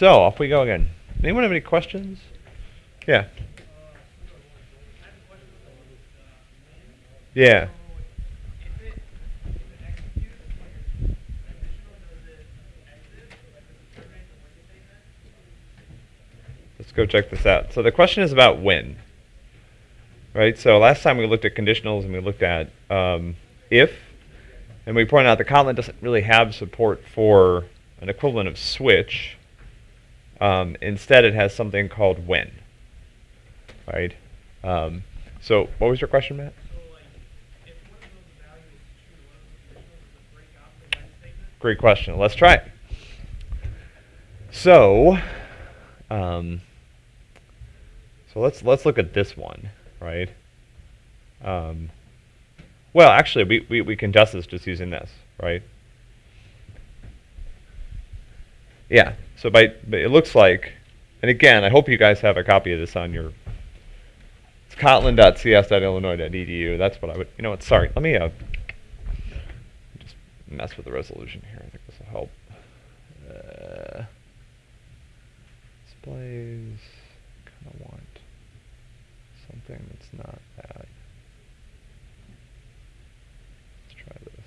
So off we go again. Anyone have any questions? Yeah. Yeah. Let's go check this out. So the question is about when. Right? So last time we looked at conditionals and we looked at um, if, and we pointed out that Kotlin doesn't really have support for an equivalent of switch. Um, instead, it has something called when. Right? Um, so what was your question, Matt? Great question. Let's try it. So, um, so let's let's look at this one, right? Um, well, actually, we, we, we can test this just using this, right? Yeah, so by, it looks like, and again, I hope you guys have a copy of this on your, it's kotlin.cs.illinois.edu. That's what I would, you know what, sorry, let me uh, just mess with the resolution here. I think this will help. Uh, displays, kind of want something that's not that. Let's try this.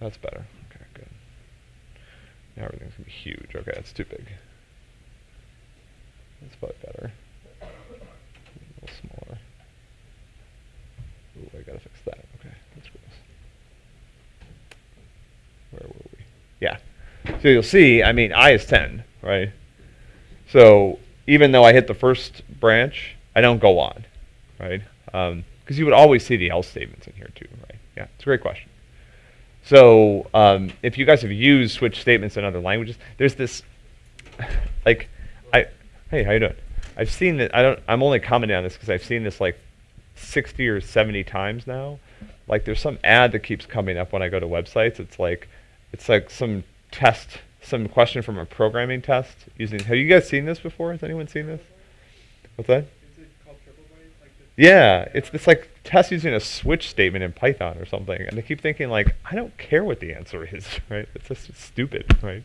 That's better. Now everything's going to be huge. Okay, that's too big. That's probably better. A little smaller. Ooh, I gotta fix that. Okay, that's gross. Where were we? Yeah. So you'll see, I mean, I is 10, right? So even though I hit the first branch, I don't go on, right? Because um, you would always see the else statements in here too, right? Yeah, it's a great question. So um, if you guys have used switch statements in other languages, there's this, like, I, hey, how you doing? I've seen that, I don't, I'm only commenting on this because I've seen this like 60 or 70 times now. Like there's some ad that keeps coming up when I go to websites. It's like, it's like some test, some question from a programming test using, have you guys seen this before? Has anyone seen this? What's that? Yeah, it's this like test using a switch statement in Python or something, and I keep thinking like, I don't care what the answer is, right? It's just stupid, right?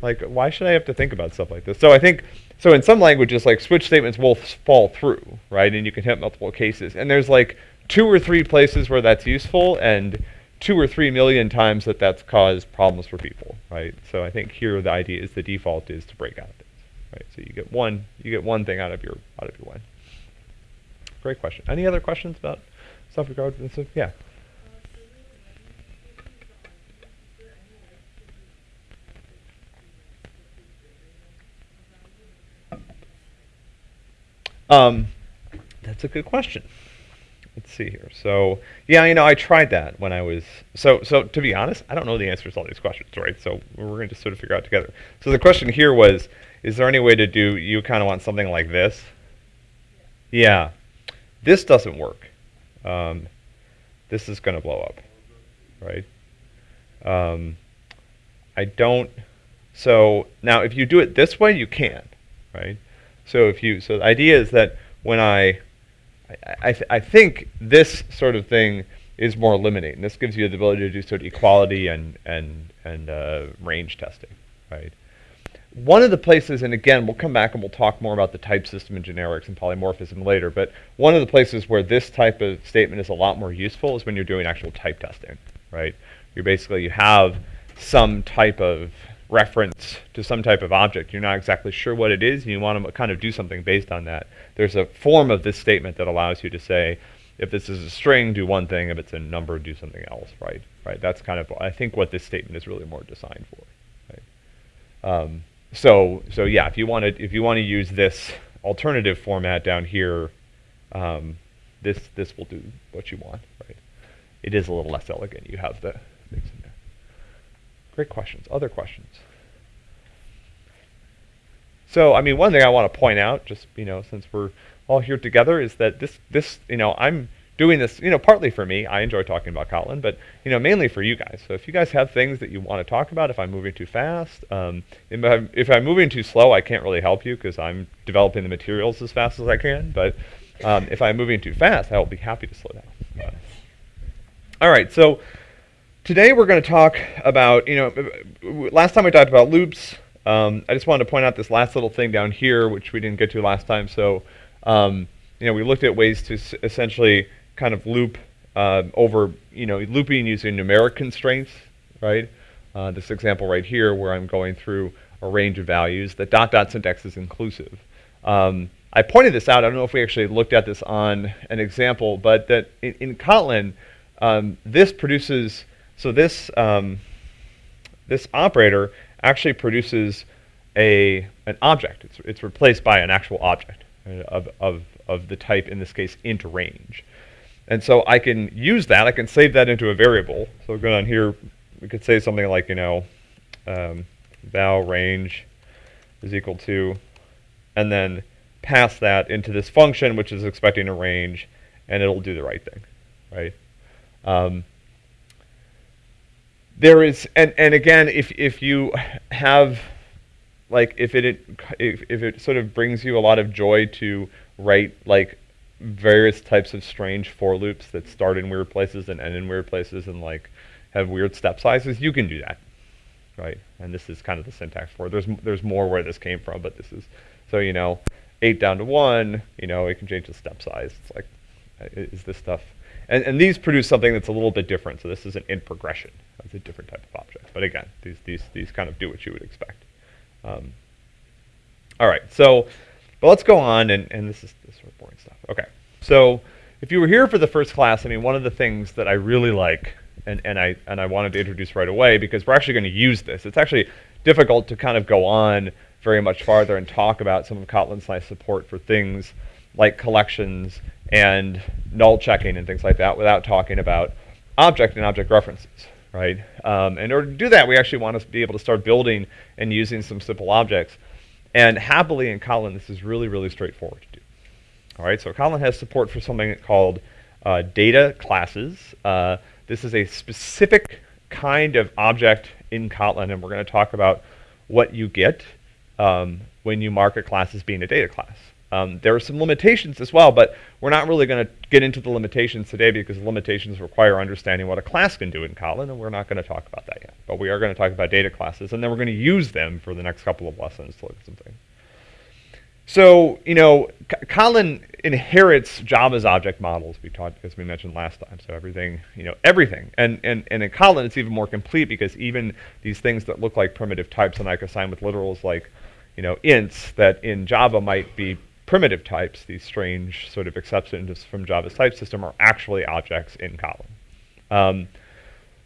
Like, why should I have to think about stuff like this? So I think, so in some languages, like switch statements will fall through, right? And you can hit multiple cases, and there's like two or three places where that's useful, and two or three million times that that's caused problems for people, right? So I think here the idea is the default is to break out of things, right? So you get one, you get one thing out of your out of your one. Great question. Any other questions about this? Yeah. Um, that's a good question. Let's see here. So, yeah, you know, I tried that when I was so. So to be honest, I don't know the answers to all these questions, right? So we're going to sort of figure out together. So the question here was: Is there any way to do? You kind of want something like this? Yeah. This doesn't work. Um, this is going to blow up, right? Um, I don't. So now, if you do it this way, you can, right? So if you, so the idea is that when I, I, I, th I think this sort of thing is more limiting. This gives you the ability to do sort of equality and and and uh, range testing, right? One of the places, and again, we'll come back and we'll talk more about the type system and generics and polymorphism later, but one of the places where this type of statement is a lot more useful is when you're doing actual type testing, right? You're basically, you have some type of reference to some type of object. You're not exactly sure what it is, and you want to kind of do something based on that. There's a form of this statement that allows you to say, if this is a string, do one thing. If it's a number, do something else, right? Right. That's kind of, I think, what this statement is really more designed for. Right? Um, so so yeah, if you want to if you want to use this alternative format down here, um, this this will do what you want, right? It is a little less elegant. You have the things in there. Great questions. Other questions? So I mean, one thing I want to point out, just you know, since we're all here together, is that this this you know I'm doing this, you know, partly for me. I enjoy talking about Kotlin, but you know, mainly for you guys. So if you guys have things that you want to talk about, if I'm moving too fast, um, if, I'm, if, I'm, moving too slow, I can't really help you because I'm developing the materials as fast as I can. But um, if I'm moving too fast, I will be happy to slow down. Uh, all right, so today we're going to talk about, you know, last time we talked about loops. um, I just wanted to point out this last little thing down here, which we didn't get to last time. So, um, you know, we looked at ways to essentially kind of loop uh, over, you know, looping using numeric constraints, right? Uh, this example right here where I'm going through a range of values. The dot dot syntax is inclusive. Um, I pointed this out. I don't know if we actually looked at this on an example, but that in, in Kotlin, um, this produces, so this, um, this operator actually produces a, an object. It's, it's replaced by an actual object uh, of, of, of the type, in this case, int range. And so I can use that. I can save that into a variable. So go down here. We could say something like, you know, um, val range is equal to, and then pass that into this function, which is expecting a range, and it'll do the right thing, right? Um, there is, and, and again, if, if you have, like, if it, if, if it sort of brings you a lot of joy to write, like, various types of strange for loops that start in weird places and end in weird places and, like, have weird step sizes, you can do that, right? And this is kind of the syntax for it. There's, there's more where this came from, but this is, so, you know, 8 down to 1, you know, it can change the step size. It's like, uh, is this stuff, and, and these produce something that's a little bit different. So this is an in progression. That's a different type of object. But again, these, these, these kind of do what you would expect. Um, all right, so, but let's go on, and, and this is this sort of boring stuff. Okay, so if you were here for the first class, I mean, one of the things that I really like, and, and, I, and I wanted to introduce right away, because we're actually going to use this. It's actually difficult to kind of go on very much farther and talk about some of Kotlin's nice support for things like collections and null checking and things like that without talking about object and object references, right? Um, in order to do that, we actually want to be able to start building and using some simple objects. And happily in Kotlin, this is really, really straightforward to do. All right, so Kotlin has support for something called uh, data classes. Uh, this is a specific kind of object in Kotlin, and we're going to talk about what you get um, when you mark a class as being a data class. Um, there are some limitations as well, but we're not really going to get into the limitations today because limitations require understanding what a class can do in Kotlin, and we're not going to talk about that yet. But we are going to talk about data classes, and then we're going to use them for the next couple of lessons to look at something. So, you know, Kotlin inherits Java's object models, we as we mentioned last time. So everything, you know, everything. And, and, and in Kotlin, it's even more complete because even these things that look like primitive types and I can assign with literals like, you know, ints that in Java might be primitive types, these strange sort of exceptions from Java's type system, are actually objects in Kotlin. Um,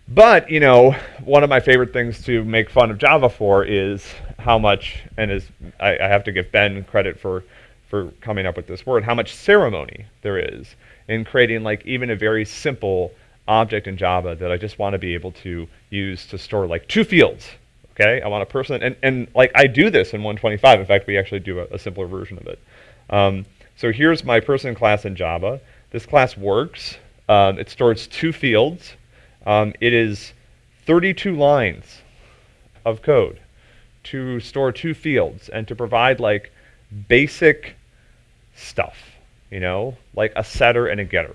but, you know, one of my favorite things to make fun of Java for is how much, and is I, I have to give Ben credit for, for coming up with this word, how much ceremony there is in creating like even a very simple object in Java that I just want to be able to use to store like two fields. Okay, I want a person, and, and like I do this in 125. In fact, we actually do a, a simpler version of it. Um, so here's my person class in Java. This class works. Um, it stores two fields. Um, it is 32 lines of code to store two fields and to provide like basic stuff, you know, like a setter and a getter.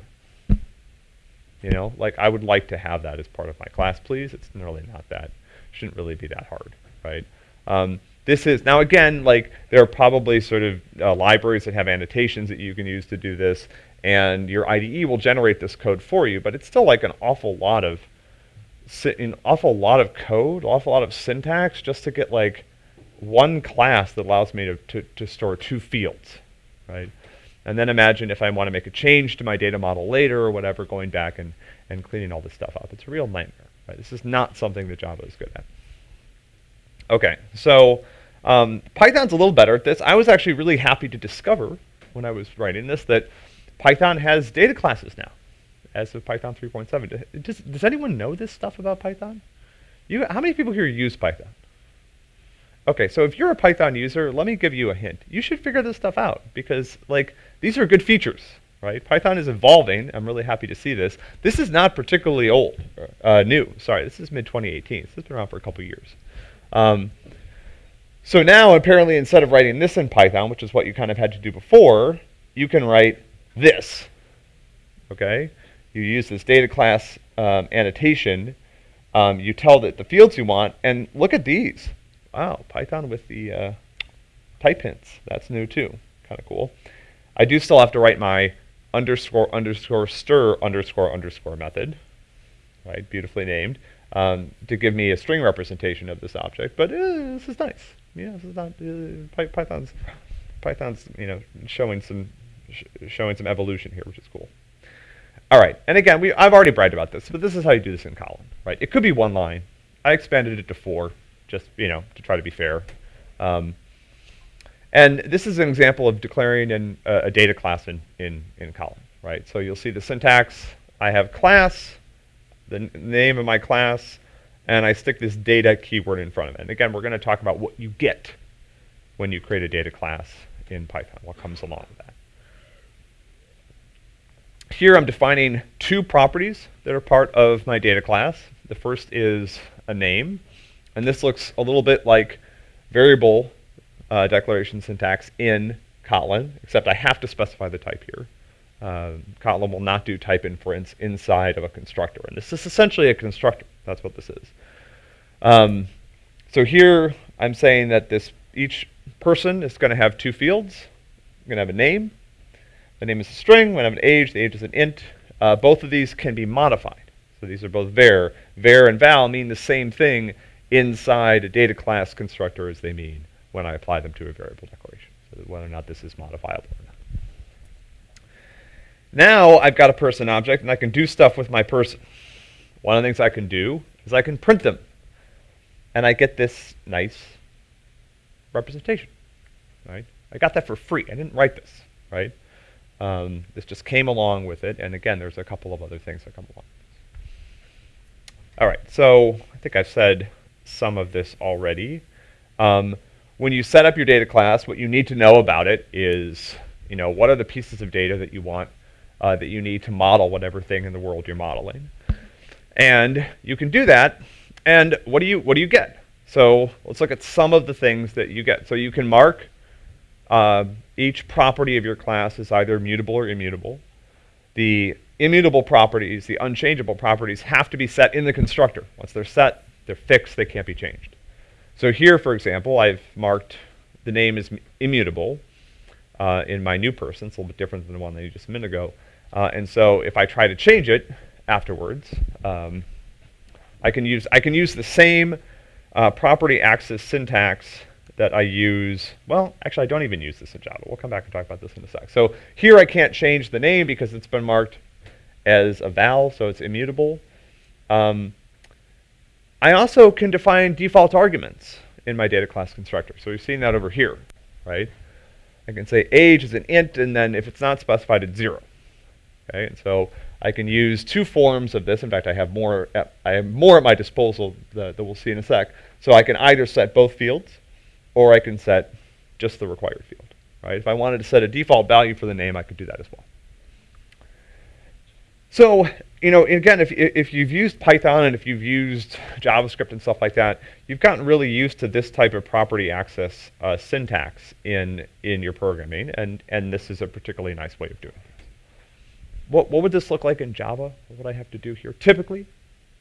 You know, like I would like to have that as part of my class, please. It's really not that, shouldn't really be that hard, right? Um, this is, now again, like there are probably sort of uh, libraries that have annotations that you can use to do this, and your IDE will generate this code for you, but it's still like an awful lot of, an awful lot of code, awful lot of syntax just to get like one class that allows me to, to, to store two fields, right? And then imagine if I want to make a change to my data model later or whatever, going back and, and cleaning all this stuff up. It's a real nightmare, right? This is not something that Java is good at. Okay, so um, Python's a little better at this. I was actually really happy to discover when I was writing this that Python has data classes now, as of Python 3.7. Does, does anyone know this stuff about Python? You, how many people here use Python? Okay, so if you're a Python user, let me give you a hint. You should figure this stuff out because like these are good features, right? Python is evolving. I'm really happy to see this. This is not particularly old, uh, new. Sorry, this is mid 2018. So has been around for a couple years. Um, so now, apparently, instead of writing this in Python, which is what you kind of had to do before, you can write this. Okay? You use this data class um, annotation. Um, you tell it the fields you want, and look at these. Wow, Python with the uh, type hints. That's new too. Kind of cool. I do still have to write my underscore underscore stir underscore underscore method, right? Beautifully named, um, to give me a string representation of this object. But uh, this is nice. Yeah, this is not uh, Python's Python's you know showing some sh showing some evolution here, which is cool. All right, and again, we I've already bragged about this, but this is how you do this in Kotlin, right? It could be one line. I expanded it to four, just you know to try to be fair. Um, and this is an example of declaring an, uh, a data class in, in, in Kotlin, right? So you'll see the syntax. I have class, the name of my class, and I stick this data keyword in front of it. And again, we're going to talk about what you get when you create a data class in Python, what comes along with that. Here I'm defining two properties that are part of my data class. The first is a name, and this looks a little bit like variable uh, declaration syntax in Kotlin, except I have to specify the type here. Uh, Kotlin will not do type inference inside of a constructor, and this is essentially a constructor. That's what this is. Um, so here I'm saying that this each person is going to have two fields. I'm going to have a name. The name is a string. We're going to have an age. The age is an int. Uh, both of these can be modified. So these are both var. Var and val mean the same thing inside a data class constructor as they mean when I apply them to a variable declaration, so whether or not this is modifiable or not. Now I've got a person object, and I can do stuff with my person. One of the things I can do is I can print them, and I get this nice representation, right? I got that for free. I didn't write this, right? Um, this just came along with it, and again, there's a couple of other things that come along. All right, so I think I've said some of this already. Um, when you set up your data class, what you need to know about it is, you know, what are the pieces of data that you want, uh, that you need to model whatever thing in the world you're modeling. And you can do that, and what do you, what do you get? So let's look at some of the things that you get. So you can mark uh, each property of your class as either mutable or immutable. The immutable properties, the unchangeable properties, have to be set in the constructor. Once they're set, they're fixed, they can't be changed. So here, for example, I've marked the name is immutable uh, in my new person. It's a little bit different than the one that you just a minute ago. Uh, and so if I try to change it afterwards, um, I can use I can use the same uh, property access syntax that I use. Well, actually, I don't even use this in Java. We'll come back and talk about this in a sec. So here I can't change the name because it's been marked as a val, so it's immutable. Um, I also can define default arguments in my data class constructor. So we've seen that over here, right? I can say age is an int, and then if it's not specified, it's zero. Okay, and so I can use two forms of this. In fact, I have more. At, I have more at my disposal that, that we'll see in a sec. So I can either set both fields, or I can set just the required field. Right? If I wanted to set a default value for the name, I could do that as well. So, you know, again, if, if you've used Python and if you've used JavaScript and stuff like that, you've gotten really used to this type of property access uh, syntax in, in your programming, and, and this is a particularly nice way of doing it. What, what would this look like in Java? What would I have to do here? Typically,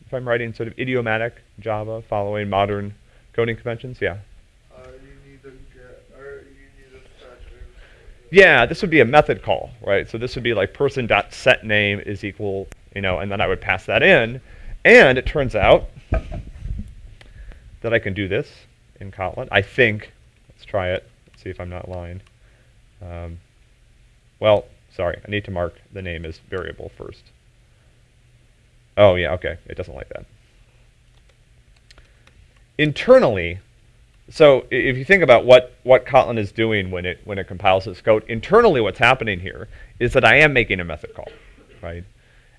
if I'm writing sort of idiomatic Java following modern coding conventions, yeah. Yeah, this would be a method call, right? So this would be like person dot set name is equal, you know, and then I would pass that in. And it turns out that I can do this in Kotlin. I think. Let's try it. Let's see if I'm not lying. Um, well, sorry, I need to mark the name as variable first. Oh yeah, okay, it doesn't like that. Internally, so if you think about what, what Kotlin is doing when it, when it compiles its code, internally what's happening here is that I am making a method call, right?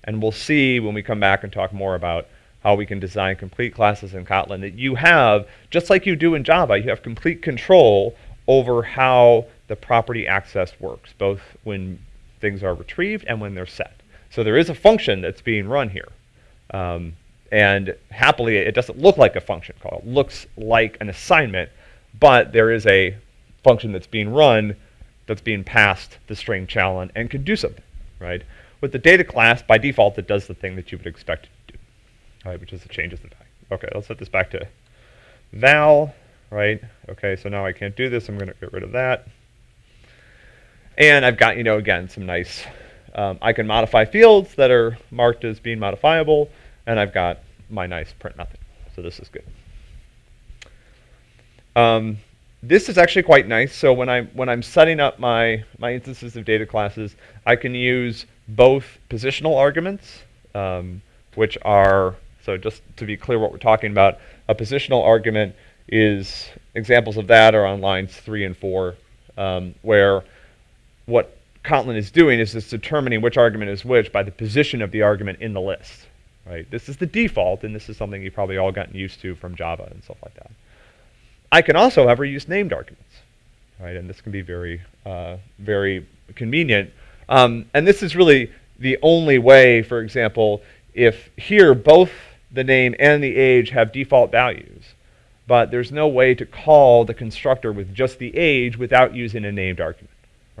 And we'll see when we come back and talk more about how we can design complete classes in Kotlin that you have, just like you do in Java, you have complete control over how the property access works, both when things are retrieved and when they're set. So there is a function that's being run here. Um, and happily, it doesn't look like a function call. It looks like an assignment, but there is a function that's being run that's being passed the string challenge and can do something, right? With the data class, by default, it does the thing that you would expect it to do, right, which is it changes the value. Okay, let's set this back to val. right? Okay, so now I can't do this. I'm going to get rid of that. And I've got, you know, again, some nice, um, I can modify fields that are marked as being modifiable, and I've got my nice print method. So this is good. Um, this is actually quite nice. So when I'm when I'm setting up my my instances of data classes, I can use both positional arguments, um, which are so just to be clear what we're talking about. A positional argument is examples of that are on lines three and four, um, where what Kotlin is doing is it's determining which argument is which by the position of the argument in the list. Right. This is the default, and this is something you've probably all gotten used to from Java and stuff like that. I can also, however, use named arguments, right? And this can be very, uh, very convenient. Um, and this is really the only way, for example, if here both the name and the age have default values, but there's no way to call the constructor with just the age without using a named argument,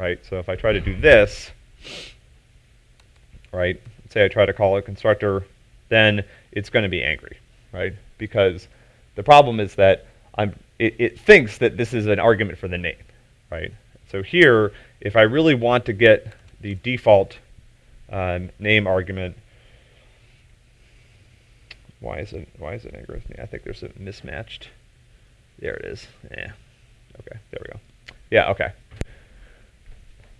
right? So if I try to do this, right, say I try to call a constructor, then it's going to be angry, right? Because the problem is that I'm it, it thinks that this is an argument for the name, right? So here, if I really want to get the default um, name argument, why is it why is it angry with me? I think there's a mismatched. There it is. Yeah. Okay. There we go. Yeah. Okay.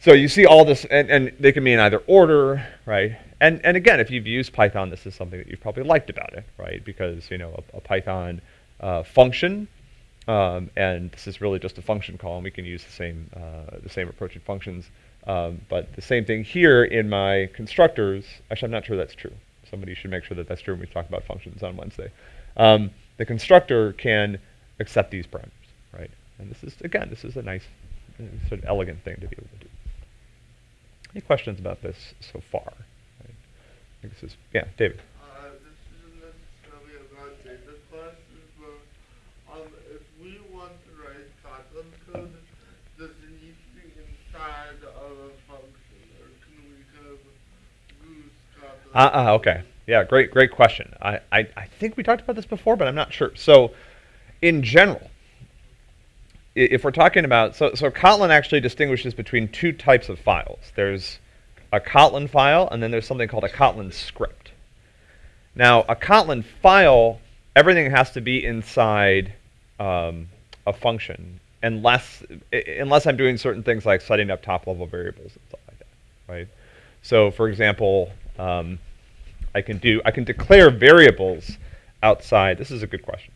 So you see all this, and, and they can be in either order, right? And and again, if you've used Python, this is something that you've probably liked about it, right? Because you know a, a Python uh, function um, and this is really just a function call, and we can use the same, uh, the same approach in functions. Um, but the same thing here in my constructors, actually I'm not sure that's true. Somebody should make sure that that's true when we talk about functions on Wednesday. Um, the constructor can accept these parameters, right? And this is, again, this is a nice, uh, sort of elegant thing to be able to do. Any questions about this so far? I think this is, yeah, David. Uh, uh, okay. Yeah, great, great question. I, I, I think we talked about this before, but I'm not sure. So, in general, if we're talking about, so, so Kotlin actually distinguishes between two types of files. There's a Kotlin file, and then there's something called a Kotlin script. Now, a Kotlin file, everything has to be inside um, a function, unless unless I'm doing certain things like setting up top-level variables and stuff like that, right? So, for example, um, I can do, I can declare variables outside. This is a good question.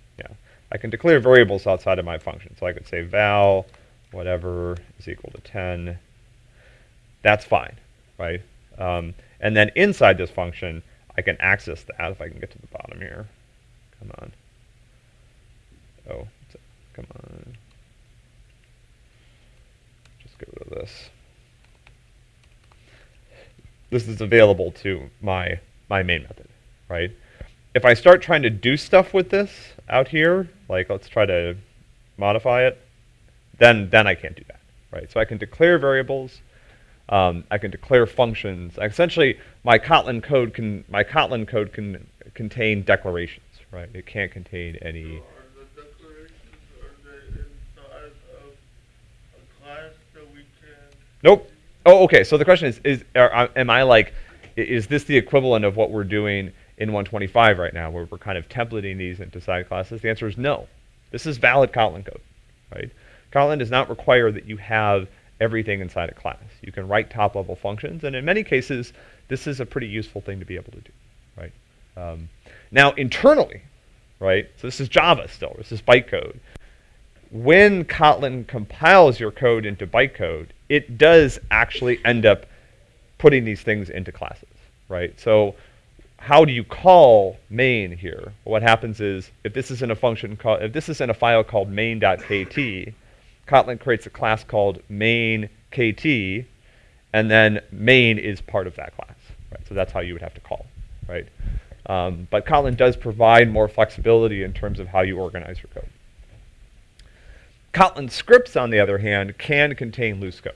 I can declare variables outside of my function. So I could say val whatever is equal to 10. That's fine, right? Um, and then inside this function, I can access that if I can get to the bottom here. Come on. Oh, come on. Just get rid of this this is available to my, my main method, right? If I start trying to do stuff with this out here, like let's try to modify it, then, then I can't do that, right? So I can declare variables, um, I can declare functions. Essentially, my Kotlin code can my Kotlin code can contain declarations, right? It can't contain any. Nope. Oh, okay. So the question is, is are, am I like, is this the equivalent of what we're doing in 125 right now, where we're kind of templating these into side classes? The answer is no. This is valid Kotlin code, right? Kotlin does not require that you have everything inside a class. You can write top-level functions, and in many cases, this is a pretty useful thing to be able to do, right? Um, now, internally, right, so this is Java still, this is bytecode. When Kotlin compiles your code into bytecode, it does actually end up putting these things into classes, right? So how do you call main here? What happens is if this is in a function called, if this is in a file called main.kt, Kotlin creates a class called main.kt, and then main is part of that class, right? So that's how you would have to call, right? Um, but Kotlin does provide more flexibility in terms of how you organize your code. Kotlin scripts, on the other hand, can contain loose code.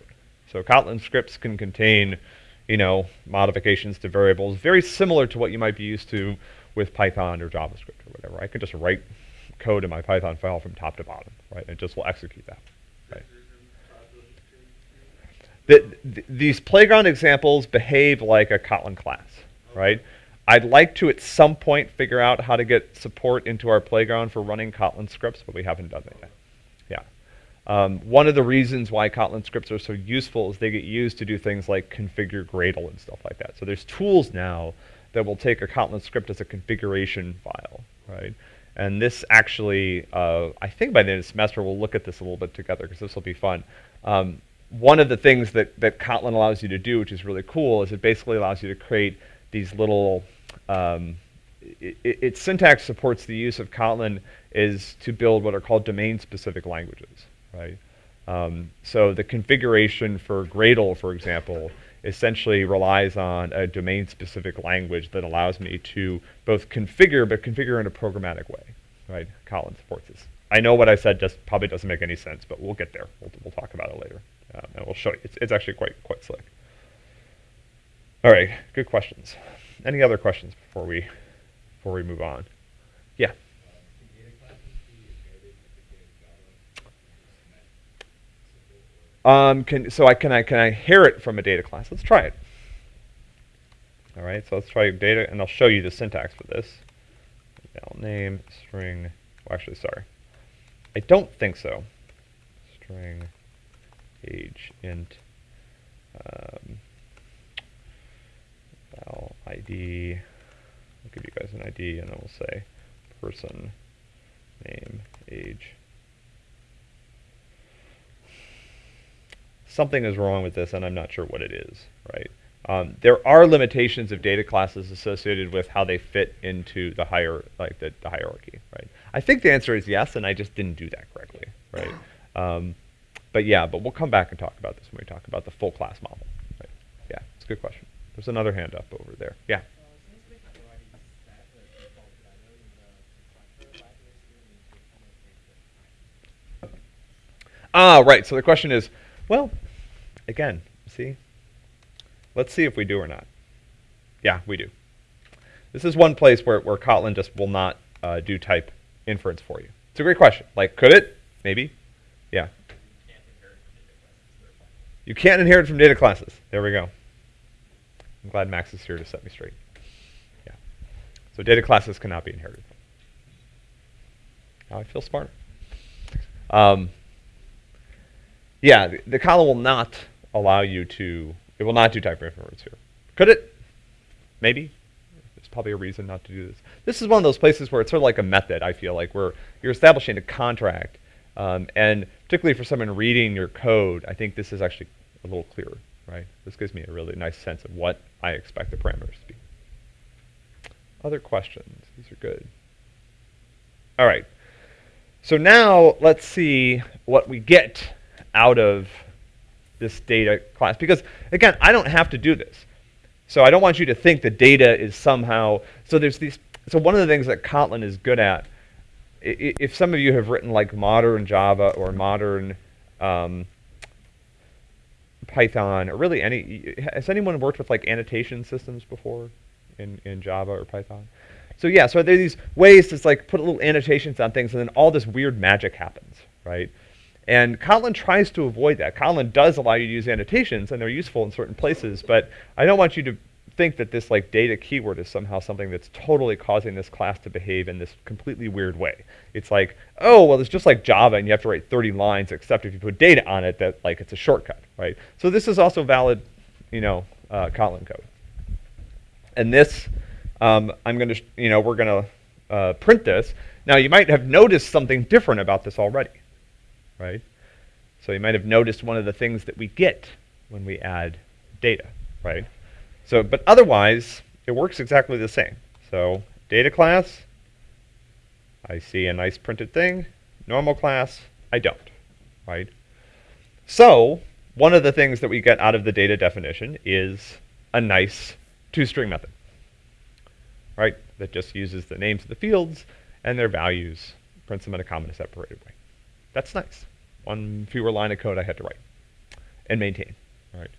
So Kotlin scripts can contain, you know, modifications to variables, very similar to what you might be used to with Python or JavaScript or whatever. I could just write code in my Python file from top to bottom, right? And just will execute that? The, th these playground examples behave like a Kotlin class, right? I'd like to at some point figure out how to get support into our playground for running Kotlin scripts, but we haven't done that yet. Um, one of the reasons why Kotlin scripts are so useful is they get used to do things like configure Gradle and stuff like that. So there's tools now that will take a Kotlin script as a configuration file, right? And this actually, uh, I think by the end of the semester, we'll look at this a little bit together because this will be fun. Um, one of the things that, that Kotlin allows you to do, which is really cool, is it basically allows you to create these little, um, it, it, its syntax supports the use of Kotlin is to build what are called domain-specific languages, right? Um, so the configuration for Gradle, for example, essentially relies on a domain-specific language that allows me to both configure, but configure in a programmatic way, right? Kotlin supports this. I know what I said just probably doesn't make any sense, but we'll get there. We'll, we'll talk about it later, um, and we'll show you. It's, it's actually quite quite slick. All right, good questions. Any other questions before we before we move on? Yeah. Um, can, so I can I can I inherit from a data class? Let's try it. All right, so let's try data, and I'll show you the syntax for this. name string. Well, actually, sorry, I don't think so. String age int um, val ID. I'll give you guys an ID, and then we'll say person name age. Something is wrong with this and I'm not sure what it is, right? Um, there are limitations of data classes associated with how they fit into the higher, like the, the, hierarchy, right? I think the answer is yes, and I just didn't do that correctly, right? Um, but yeah, but we'll come back and talk about this when we talk about the full class model. Right? Yeah, it's a good question. There's another hand up over there. Yeah. Ah, right. So the question is, well, again, see? Let's see if we do or not. Yeah, we do. This is one place where, where Kotlin just will not uh, do type inference for you. It's a great question. Like, could it? Maybe. Yeah. You can't inherit from data classes. There we go. I'm glad Max is here to set me straight. Yeah. So data classes cannot be inherited. Now I feel smarter. Um, yeah, the, the Kotlin will not allow you to, it will not do type inference here. Could it? Maybe. There's probably a reason not to do this. This is one of those places where it's sort of like a method, I feel like, where you're establishing a contract. Um, and particularly for someone reading your code, I think this is actually a little clearer, right? This gives me a really nice sense of what I expect the parameters to be. Other questions? These are good. All right. So now let's see what we get out of this data class. Because again, I don't have to do this. So I don't want you to think the data is somehow, so there's these, so one of the things that Kotlin is good at, if some of you have written like modern Java or modern um, Python, or really any, has anyone worked with like annotation systems before in, in Java or Python? So yeah, so there are these ways to like put little annotations on things and then all this weird magic happens, right? And Kotlin tries to avoid that. Kotlin does allow you to use annotations, and they're useful in certain places, but I don't want you to think that this like data keyword is somehow something that's totally causing this class to behave in this completely weird way. It's like, oh, well, it's just like Java, and you have to write 30 lines, except if you put data on it, that like it's a shortcut, right? So this is also valid, you know, uh, Kotlin code. And this, um, I'm going to, you know, we're going to uh, print this. Now, you might have noticed something different about this already right? So you might have noticed one of the things that we get when we add data, right? So, but otherwise, it works exactly the same. So data class, I see a nice printed thing. Normal class, I don't, right? So one of the things that we get out of the data definition is a nice toString method, right? That just uses the names of the fields and their values, prints them in a comma separated way. That's nice. One fewer line of code I had to write and maintain. Right.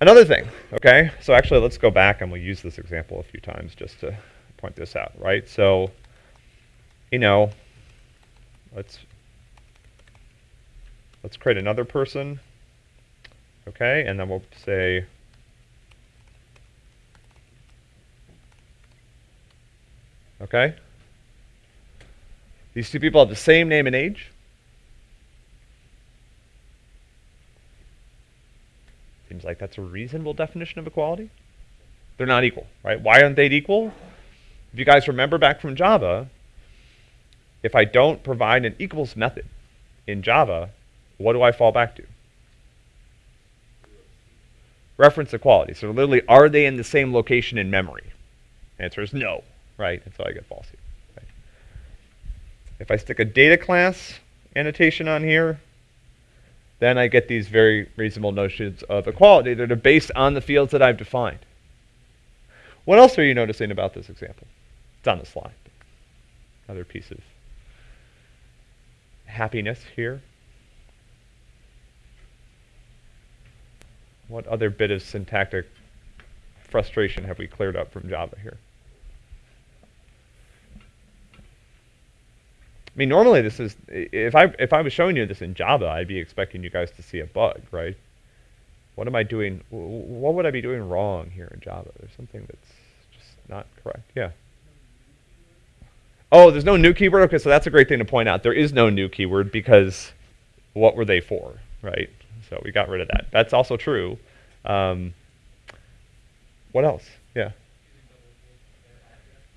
Another thing, okay? So actually, let's go back and we'll use this example a few times just to point this out, right? So you know, let's let's create another person. Okay, and then we'll say Okay? These two people have the same name and age. Seems like that's a reasonable definition of equality. They're not equal, right? Why aren't they equal? If you guys remember back from Java, if I don't provide an equals method in Java, what do I fall back to? Reference equality. So literally, are they in the same location in memory? Answer is no right? And so I get false here. Right? If I stick a data class annotation on here, then I get these very reasonable notions of equality that are based on the fields that I've defined. What else are you noticing about this example? It's on the slide. Another piece of happiness here. What other bit of syntactic frustration have we cleared up from Java here? I mean, normally this is if I if I was showing you this in Java, I'd be expecting you guys to see a bug, right? What am I doing? What would I be doing wrong here in Java? There's something that's just not correct. Yeah. Oh, there's no new keyword. Okay, so that's a great thing to point out. There is no new keyword because what were they for, right? So we got rid of that. That's also true. Um, what else? Yeah.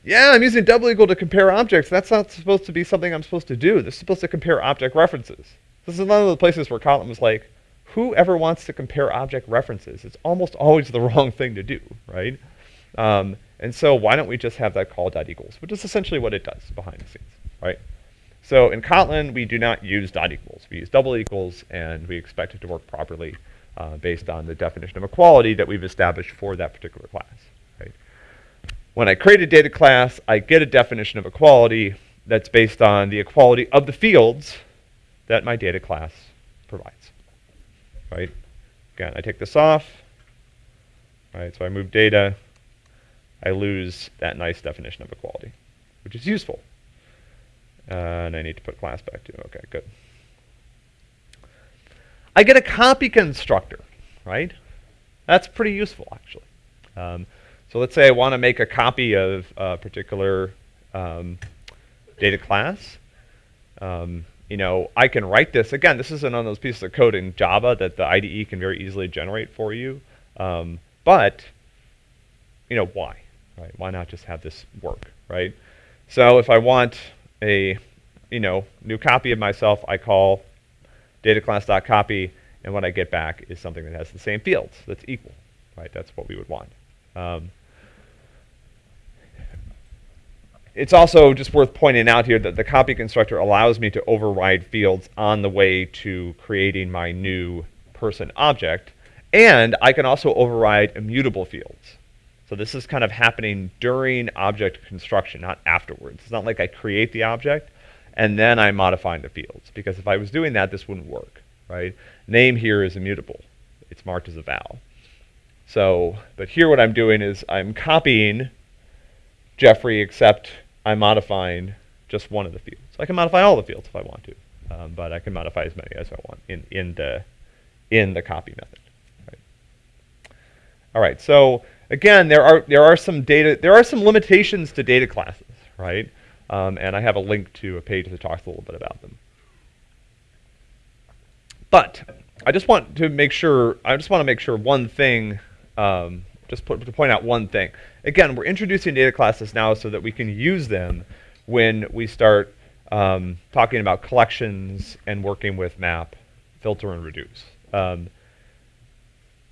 Yeah, I'm using double equal to compare objects. That's not supposed to be something I'm supposed to do. This is supposed to compare object references. This is one of the places where Kotlin was like, whoever wants to compare object references? It's almost always the wrong thing to do, right? Um, and so why don't we just have that call dot equals, which is essentially what it does behind the scenes, right? So in Kotlin, we do not use dot equals. We use double equals, and we expect it to work properly uh, based on the definition of equality that we've established for that particular class. When I create a data class, I get a definition of equality that's based on the equality of the fields that my data class provides. Right? Again, I take this off. Right? So I move data. I lose that nice definition of equality, which is useful. Uh, and I need to put class back too. Okay, good. I get a copy constructor, right? That's pretty useful, actually. Um, so let's say I want to make a copy of a particular um, data class. Um, you know, I can write this. Again, this isn't on those pieces of code in Java that the IDE can very easily generate for you. Um, but, you know, why? Right? Why not just have this work, right? So if I want a, you know, new copy of myself, I call data class.copy, and what I get back is something that has the same fields that's equal, right? That's what we would want. Um, it's also just worth pointing out here that the copy constructor allows me to override fields on the way to creating my new person object. And I can also override immutable fields. So this is kind of happening during object construction, not afterwards. It's not like I create the object and then I'm modifying the fields. Because if I was doing that, this wouldn't work, right? Name here is immutable. It's marked as a val. So, but here what I'm doing is I'm copying Jeffrey, except I'm modifying just one of the fields. I can modify all the fields if I want to, um, but I can modify as many as I want in, in, the, in the copy method. Right. All right, so again, there are, there are some data, there are some limitations to data classes, right? Um, and I have a link to a page that talks a little bit about them. But I just want to make sure, I just want to make sure one thing um, just put, to point out one thing. Again, we're introducing data classes now so that we can use them when we start um, talking about collections and working with map, filter, and reduce. Um,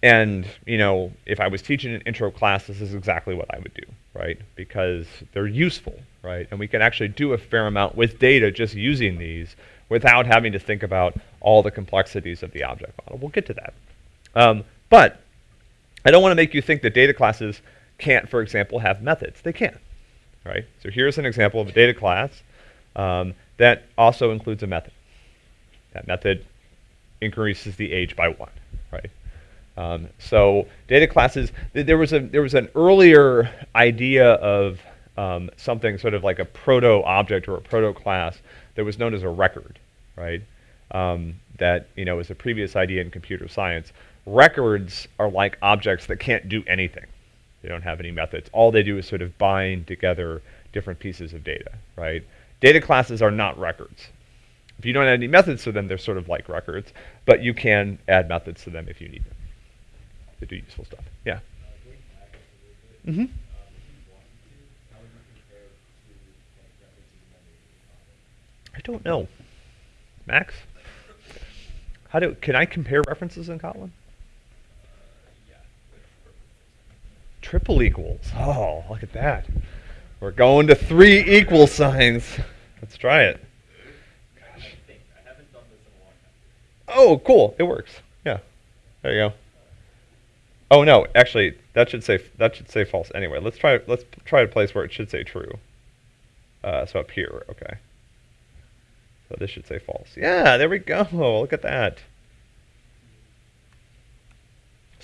and you know, if I was teaching an intro class, this is exactly what I would do, right? Because they're useful, right? And we can actually do a fair amount with data just using these without having to think about all the complexities of the object model. We'll get to that. Um, but I don't want to make you think that data classes can't, for example, have methods. They can, right? So here's an example of a data class um, that also includes a method. That method increases the age by one, right? Um, so data classes, th there was a there was an earlier idea of um, something sort of like a proto object or a proto class that was known as a record, right? Um, that you know was a previous idea in computer science. Records are like objects that can't do anything. They don't have any methods. All they do is sort of bind together different pieces of data, right? Data classes are not records. If you don't add any methods to them, they're sort of like records, but you can add methods to them if you need them to do useful stuff. Yeah. Mm-hmm. I don't know. Max? How do can I compare references in Kotlin? Triple equals. Oh, look at that. We're going to three equal signs. Let's try it. Gosh. Oh, cool. It works. Yeah. There you go. Oh no, actually, that should say that should say false anyway. Let's try let's try a place where it should say true. Uh, so up here, okay. So this should say false. Yeah, there we go. Look at that.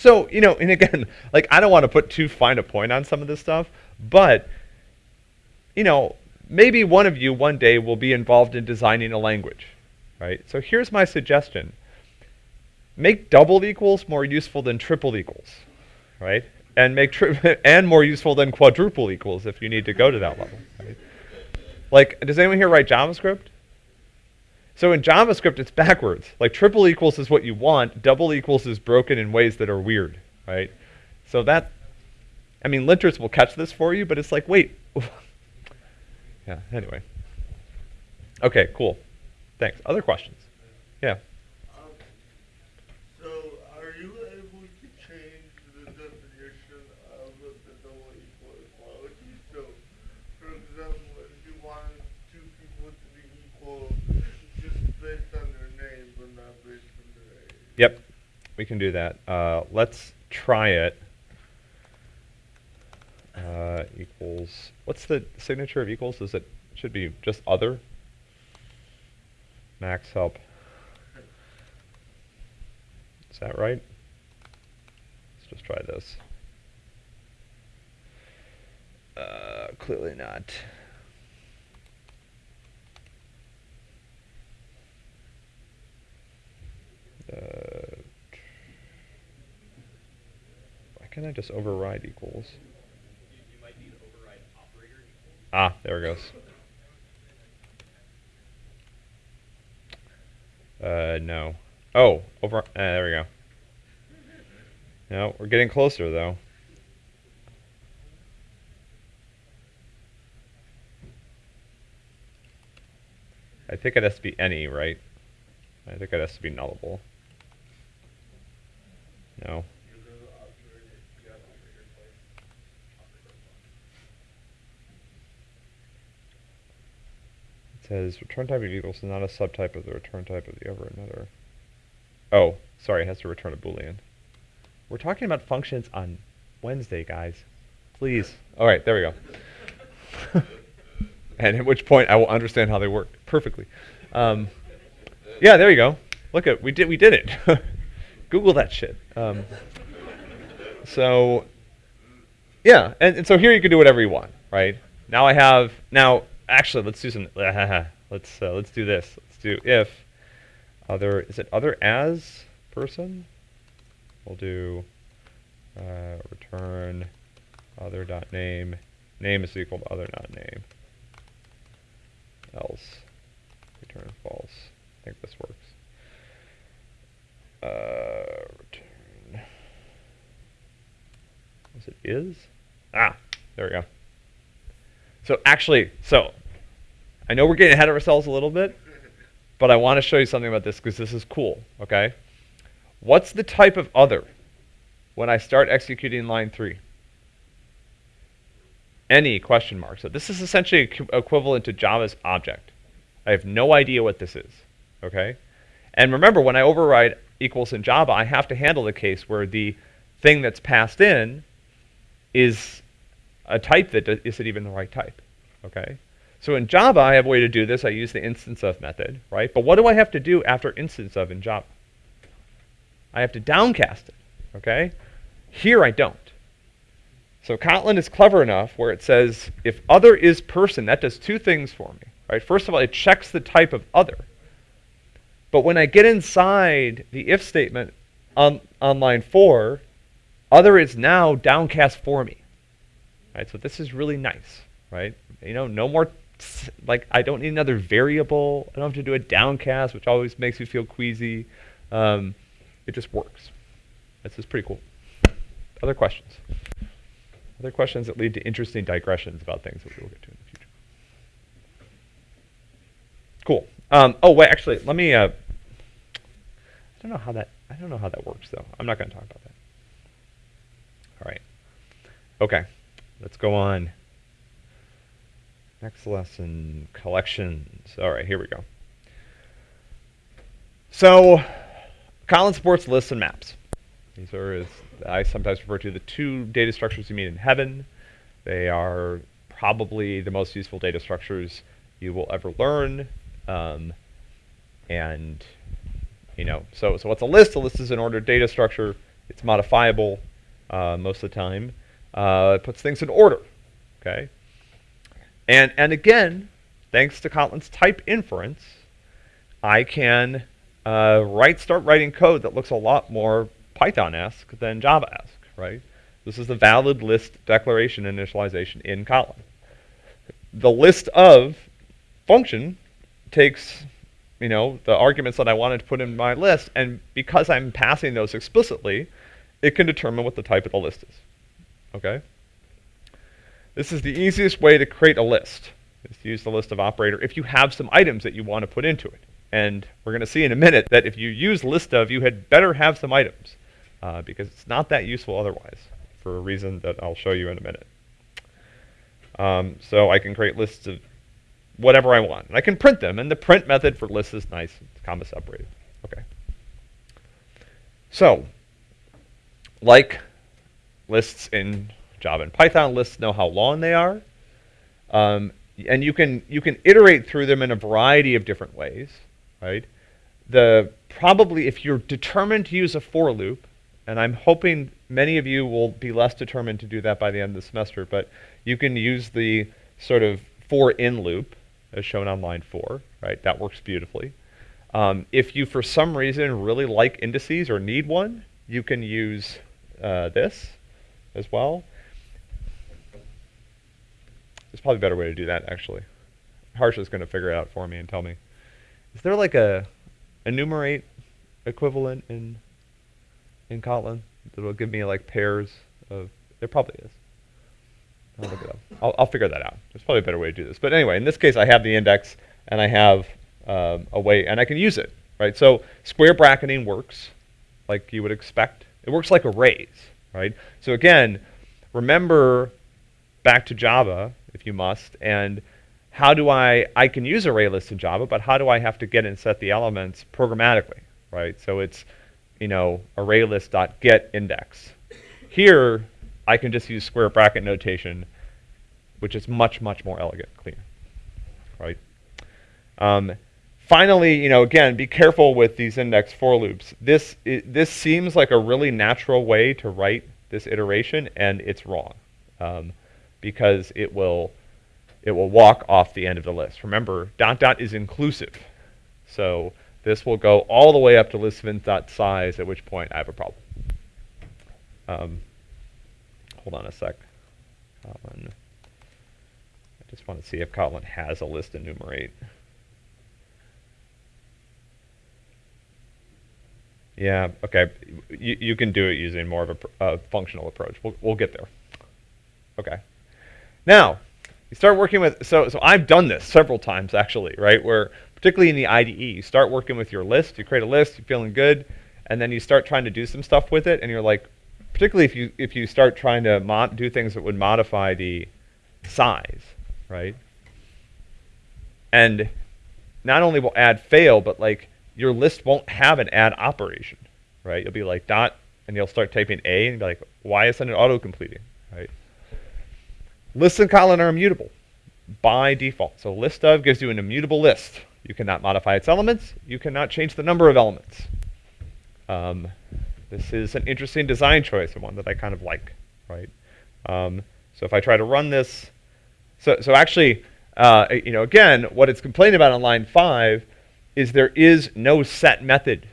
So, you know, and again, like I don't want to put too fine a point on some of this stuff, but you know, maybe one of you one day will be involved in designing a language, right? So here's my suggestion. Make double equals more useful than triple equals, right? And make tri- and more useful than quadruple equals if you need to go to that level. Right? Like, does anyone here write JavaScript? So in JavaScript, it's backwards. Like triple equals is what you want. Double equals is broken in ways that are weird, right? So that, I mean, linters will catch this for you, but it's like, wait. yeah, anyway. Okay, cool. Thanks. Other questions? Yeah. We can do that. Uh, let's try it. Uh, equals, what's the signature of equals? Is it, should be just other? Max help. Is that right? Let's just try this. Uh, clearly not. Uh, can't I just override equals? Ah, there it goes. Uh, no. Oh, over. Uh, there we go. No, we're getting closer though. I think it has to be any, right? I think it has to be nullable. No. Says return type of equals is not a subtype of the return type of the over another. Oh, sorry, it has to return a boolean. We're talking about functions on Wednesday, guys. Please. All right, there we go. and at which point I will understand how they work perfectly. Um, yeah, there you go. Look at we did we did it. Google that shit. Um, so, yeah, and, and, so here you can do whatever you want, right? Now I have now. Actually, let's do some. let's uh, let's do this. Let's do if other is it other as person. We'll do uh, return other dot name. Name is equal to other dot name. Else return false. I think this works. Uh, return. Was it is? Ah, there we go. So actually, so I know we're getting ahead of ourselves a little bit, but I want to show you something about this because this is cool, okay? What's the type of other when I start executing line 3? Any question mark. So this is essentially equivalent to Java's object. I have no idea what this is, okay? And remember, when I override equals in Java, I have to handle the case where the thing that's passed in is a type that isn't even the right type, okay? So in Java, I have a way to do this. I use the instance of method, right? But what do I have to do after instance of in Java? I have to downcast it, okay? Here I don't. So Kotlin is clever enough where it says if other is person, that does two things for me. Right? First of all, it checks the type of other. But when I get inside the if statement on, on line four, other is now downcast for me. Right? So this is really nice, right? You know, no more like I don't need another variable. I don't have to do a downcast, which always makes me feel queasy. Um, it just works. This is pretty cool. Other questions? Other questions that lead to interesting digressions about things that we will get to in the future. Cool. Um, oh wait, actually, let me. Uh, I don't know how that. I don't know how that works though. I'm not going to talk about that. All right. Okay. Let's go on. Next lesson, collections. All right, here we go. So, Kotlin supports lists and maps. These are, as I sometimes refer to, the two data structures you meet in heaven. They are probably the most useful data structures you will ever learn. Um, and, you know, so, so what's a list? A list is an ordered data structure. It's modifiable uh, most of the time. Uh, it puts things in order, okay? And, and again, thanks to Kotlin's type inference, I can uh, write, start writing code that looks a lot more Python-esque than Java-esque, right? This is the valid list declaration initialization in Kotlin. The list of function takes, you know, the arguments that I wanted to put in my list, and because I'm passing those explicitly, it can determine what the type of the list is, okay? This is the easiest way to create a list, is to use the list of operator if you have some items that you want to put into it. And we're going to see in a minute that if you use list of, you had better have some items, uh, because it's not that useful otherwise, for a reason that I'll show you in a minute. Um, so I can create lists of whatever I want. And I can print them, and the print method for lists is nice. It's comma separated. Okay. So, like lists in Java and Python lists know how long they are. Um, and you can you can iterate through them in a variety of different ways, right? The probably if you're determined to use a for loop, and I'm hoping many of you will be less determined to do that by the end of the semester, but you can use the sort of for in loop as shown on line four, right? That works beautifully. Um, if you, for some reason, really like indices or need one, you can use uh, this as well. There's probably a better way to do that, actually. Harsh is going to figure it out for me and tell me. Is there like a enumerate equivalent in in Kotlin that will give me like pairs of? There probably is. I'll look it up. I'll, I'll figure that out. There's probably a better way to do this. But anyway, in this case, I have the index and I have um, a way, and I can use it, right? So square bracketing works like you would expect. It works like arrays, right? So again, remember back to Java, if you must, and how do I, I can use array lists in Java, but how do I have to get and set the elements programmatically, right? So it's, you know, array list dot get index. Here, I can just use square bracket notation, which is much, much more elegant, clean, right? Um, finally, you know, again, be careful with these index for loops. This, this seems like a really natural way to write this iteration, and it's wrong. Um, because it will it will walk off the end of the list. Remember, dot dot is inclusive. So this will go all the way up to list_vince.size, at which point I have a problem. Um, hold on a sec. Kotlin. I just want to see if Kotlin has a list enumerate. Yeah, okay. You, you can do it using more of a, a functional approach. We'll, we'll get there. Okay. Now, you start working with, so, so I've done this several times actually, right? Where particularly in the IDE, you start working with your list, you create a list, you're feeling good, and then you start trying to do some stuff with it, and you're like, particularly if you if you start trying to do things that would modify the size, right? And not only will add fail, but like your list won't have an add operation, right? You'll be like dot, and you'll start typing A, and be like, why isn't it auto completing, right? Lists and Kotlin are immutable by default. So list of gives you an immutable list. You cannot modify its elements. You cannot change the number of elements. Um, this is an interesting design choice and one that I kind of like, right? Um, so if I try to run this, so, so actually, uh, you know, again, what it's complaining about on line five is there is no set method,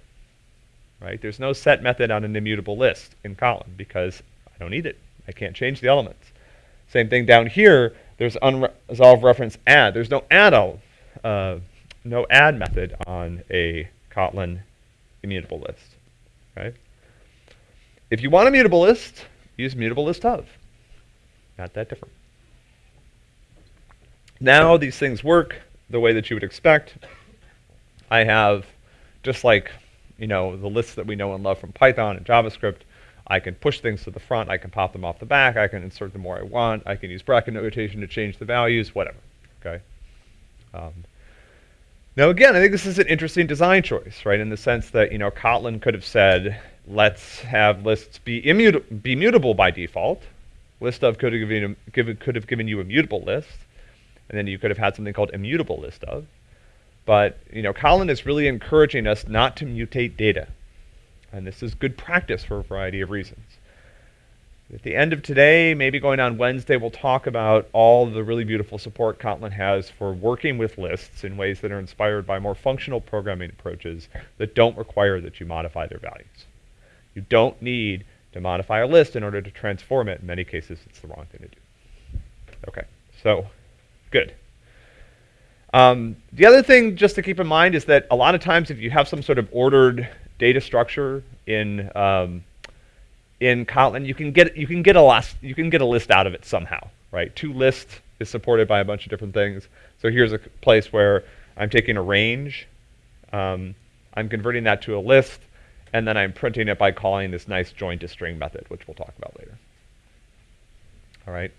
right? There's no set method on an immutable list in Kotlin because I don't need it. I can't change the elements. Same thing down here, there's unresolved reference add. There's no add, uh, no add method on a Kotlin immutable list, right? If you want a mutable list, use mutable list of. Not that different. Now these things work the way that you would expect. I have, just like you know the lists that we know and love from Python and JavaScript, I can push things to the front, I can pop them off the back, I can insert them where I want, I can use bracket notation to change the values, whatever. Okay. Um, now again, I think this is an interesting design choice, right? In the sense that you know Kotlin could have said, let's have lists be, immuta- be mutable by default. List of could have given, given, could have given you a mutable list and then you could have had something called immutable list of. But you know, Kotlin is really encouraging us not to mutate data, and this is good practice for a variety of reasons. At the end of today, maybe going on Wednesday, we'll talk about all the really beautiful support Kotlin has for working with lists in ways that are inspired by more functional programming approaches that don't require that you modify their values. You don't need to modify a list in order to transform it. In many cases, it's the wrong thing to do. Okay, so Good. Um, the other thing just to keep in mind is that a lot of times if you have some sort of ordered data structure in um, in Kotlin, you can get you can get a list you can get a list out of it somehow, right? To list is supported by a bunch of different things. So here's a place where I'm taking a range, um, I'm converting that to a list, and then I'm printing it by calling this nice join to string method, which we'll talk about later. All right.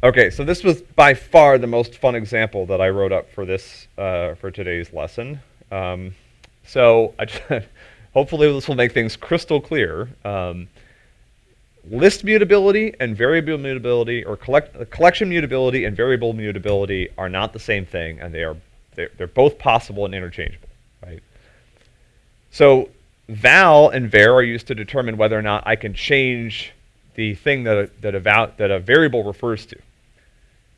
Okay, so this was by far the most fun example that I wrote up for this uh, for today's lesson. Um, so hopefully this will make things crystal clear. Um, list mutability and variable mutability, or collect, collection mutability and variable mutability, are not the same thing, and they are they're, they're both possible and interchangeable, right? So val and var are used to determine whether or not I can change the thing that a, that a, that a variable refers to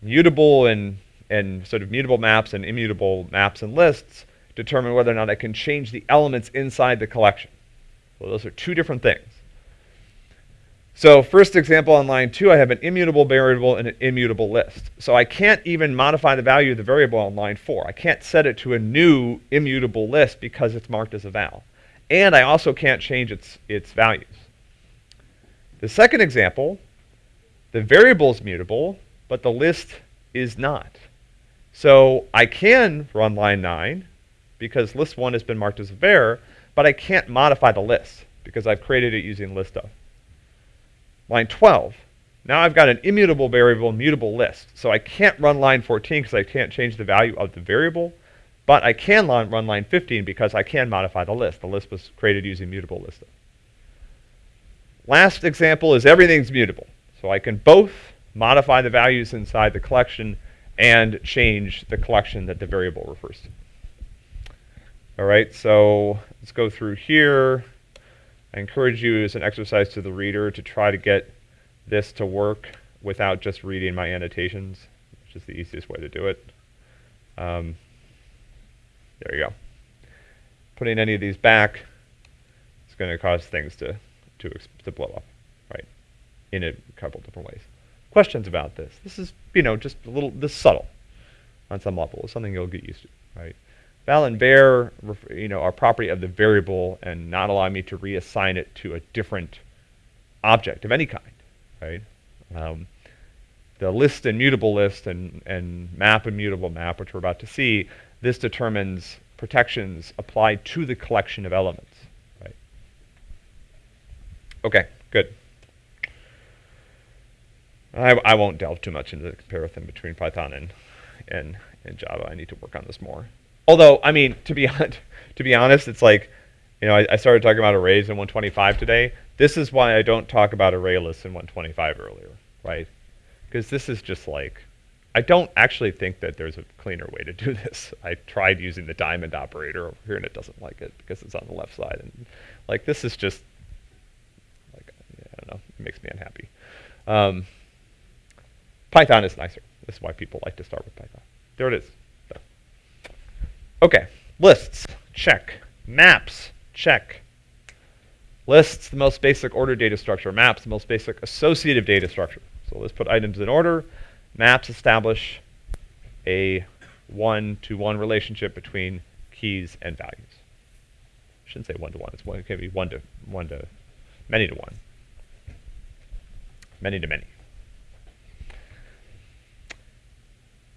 mutable and, and sort of mutable maps and immutable maps and lists determine whether or not I can change the elements inside the collection. Well, those are two different things. So first example on line two, I have an immutable variable and an immutable list. So I can't even modify the value of the variable on line four. I can't set it to a new immutable list because it's marked as a val. And I also can't change its, its values. The second example, the variable is mutable, but the list is not. So I can run line 9 because list 1 has been marked as a var, but I can't modify the list because I've created it using list of. Line 12, now I've got an immutable variable, mutable list. So I can't run line 14 because I can't change the value of the variable, but I can run line 15 because I can modify the list. The list was created using mutable list of. Last example is everything's mutable. So I can both modify the values inside the collection, and change the collection that the variable refers to. All right, so let's go through here. I encourage you as an exercise to the reader to try to get this to work without just reading my annotations, which is the easiest way to do it. Um, there you go. Putting any of these back is going to cause things to, to, to blow up, right, in a couple different ways questions about this. This is, you know, just a little, this subtle on some level. It's something you'll get used to, right? Val and var, you know, are property of the variable and not allow me to reassign it to a different object of any kind, right? Um, the list and mutable list and, and map and mutable map, which we're about to see, this determines protections applied to the collection of elements, right? Okay, good. I, I won't delve too much into the comparison between Python and, and, and Java. I need to work on this more. Although, I mean, to be, to be honest, it's like, you know, I, I started talking about arrays in 125 today. This is why I don't talk about array lists in 125 earlier, right? Because this is just like, I don't actually think that there's a cleaner way to do this. I tried using the diamond operator over here and it doesn't like it because it's on the left side. And like, this is just, like, I don't know. It makes me unhappy. Um, Python is nicer. This is why people like to start with Python. There it is. Okay, lists, check. Maps, check. Lists, the most basic order data structure. Maps, the most basic associative data structure. So let's put items in order. Maps establish a one-to-one -one relationship between keys and values. I shouldn't say one-to-one. -one. It's one, it can be one to one to one Many to one. many to one. Many to many.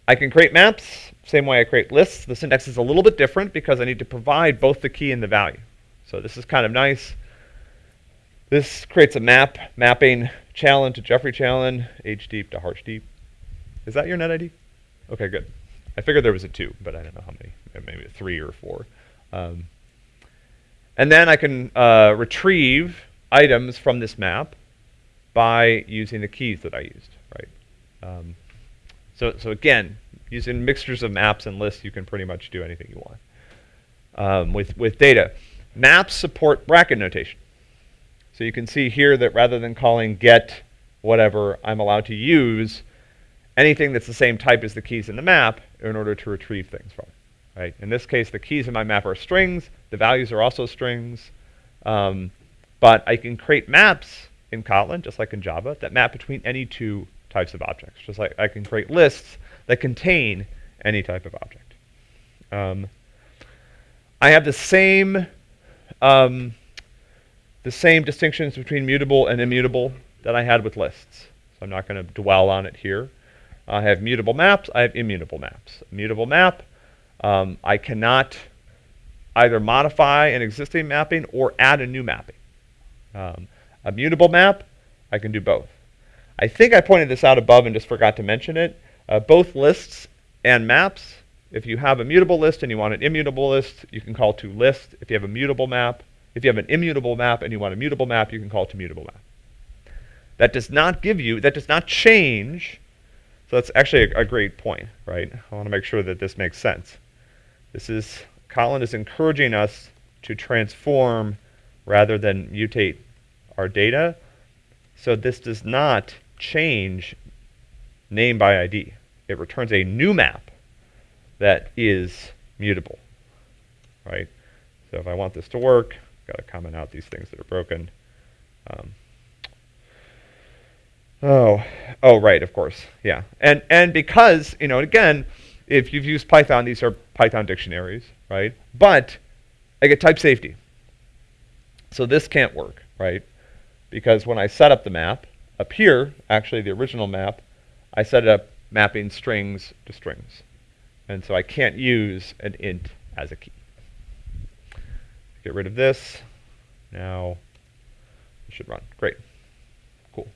I can create maps, same way I create lists. The syntax is a little bit different because I need to provide both the key and the value. So this is kind of nice. This creates a map, mapping Challen to Geoffrey Challen, age deep to harsh deep. Is that your net ID? Okay, good. I figured there was a two, but I don't know how many, maybe three or four. Um, and then I can uh, retrieve items from this map by using the keys that I used, right? Um, so, so again, using mixtures of maps and lists, you can pretty much do anything you want. Um, with, with data, maps support bracket notation. So you can see here that rather than calling get whatever, I'm allowed to use anything that's the same type as the keys in the map in order to retrieve things from. Right? In this case, the keys in my map are strings. The values are also strings. Um, but I can create maps in Kotlin, just like in Java, that map between any two types of objects. Just like I can create lists that contain any type of object. Um, I have the same um, the same distinctions between mutable and immutable that I had with lists. So I'm not going to dwell on it here. I have mutable maps. I have immutable maps. mutable map, um, I cannot either modify an existing mapping or add a new mapping. Um, a mutable map, I can do both. I think I pointed this out above and just forgot to mention it. Uh, both lists and maps, if you have a mutable list and you want an immutable list, you can call to list. If you have a mutable map, if you have an immutable map and you want a mutable map, you can call to mutable map. That does not give you, that does not change. So that's actually a, a great point, right? I want to make sure that this makes sense. This is, Kotlin is encouraging us to transform rather than mutate our data. So this does not change name by ID. It returns a new map that is mutable, right? So if I want this to work, Got to comment out these things that are broken. Um, oh, oh, right, of course, yeah. And and because you know, again, if you've used Python, these are Python dictionaries, right? But I get type safety, so this can't work, right? Because when I set up the map up here, actually the original map, I set it up mapping strings to strings, and so I can't use an int as a key. Get rid of this. Now it should run. Great. Cool.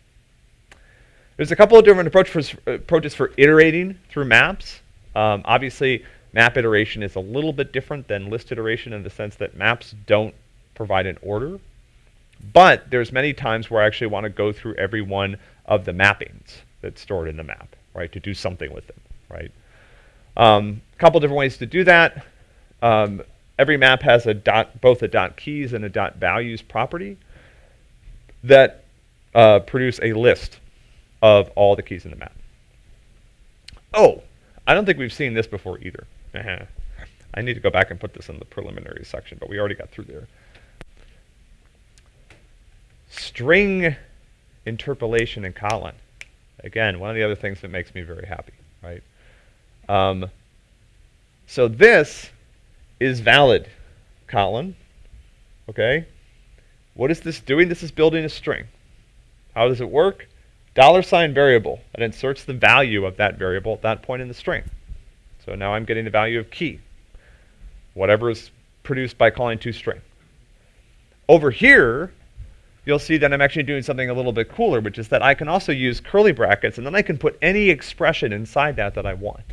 There's a couple of different approach for, approaches for iterating through maps. Um, obviously, map iteration is a little bit different than list iteration in the sense that maps don't provide an order. But there's many times where I actually want to go through every one of the mappings that's stored in the map, right, to do something with them, right? A um, couple different ways to do that. Um, every map has a dot, both a dot keys and a dot values property that uh, produce a list of all the keys in the map. Oh, I don't think we've seen this before either. Uh-huh. I need to go back and put this in the preliminary section, but we already got through there. String interpolation in Kotlin. Again, one of the other things that makes me very happy, right? Um, so this is valid, Kotlin. Okay? What is this doing? This is building a string. How does it work? Dollar sign variable that inserts the value of that variable at that point in the string. So now I'm getting the value of key, whatever is produced by calling toString. Over here, you'll see that I'm actually doing something a little bit cooler, which is that I can also use curly brackets, and then I can put any expression inside that that I want,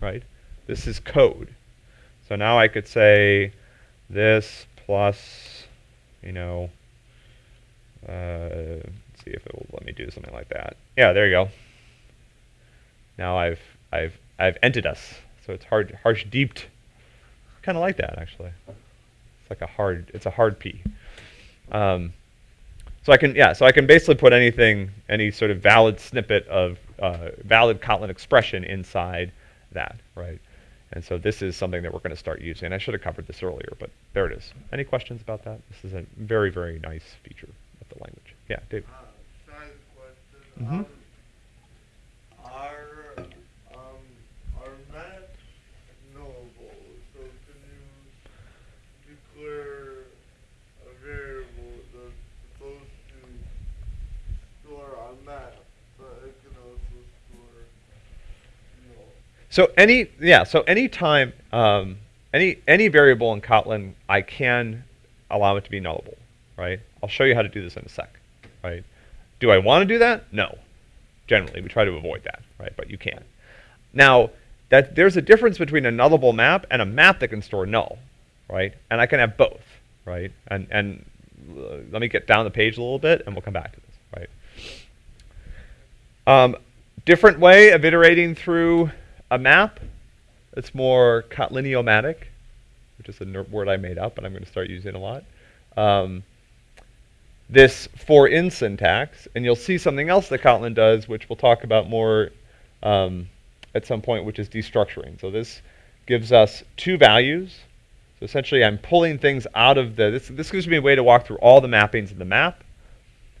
right? This is code. So now I could say this plus, you know, uh, let's see if it will let me do something like that. Yeah, there you go. Now I've I've I've entered us. So it's hard harsh deeped. Kind of like that actually. It's like a hard it's a hard P. Um, So I can, yeah, so I can basically put anything, any sort of valid snippet of uh, valid Kotlin expression inside that, right? And so this is something that we're going to start using. I should have covered this earlier, but there it is. Any questions about that? This is a very, very nice feature of the language. Yeah, Dave. Uh, side question. Mhm. Um, are um are maps nullable? So can you declare a variable that's supposed to store a map, but it can also store you know So any, yeah, so any time, um, any, any variable in Kotlin, I can allow it to be nullable, right? I'll show you how to do this in a sec, right? Do I want to do that? No. Generally, we try to avoid that, right? But you can. Now, that there's a difference between a nullable map and a map that can store null, right? And I can have both, right? And, and uh, let me get down the page a little bit, and we'll come back to this, right? Um, different way of iterating through a map. It's more Kotliniomatic, which is a word I made up, and I'm going to start using a lot. Um, this for in syntax, and you'll see something else that Kotlin does, which we'll talk about more um, at some point, which is destructuring. So this gives us two values. So essentially, I'm pulling things out of the. This this gives me a way to walk through all the mappings in the map,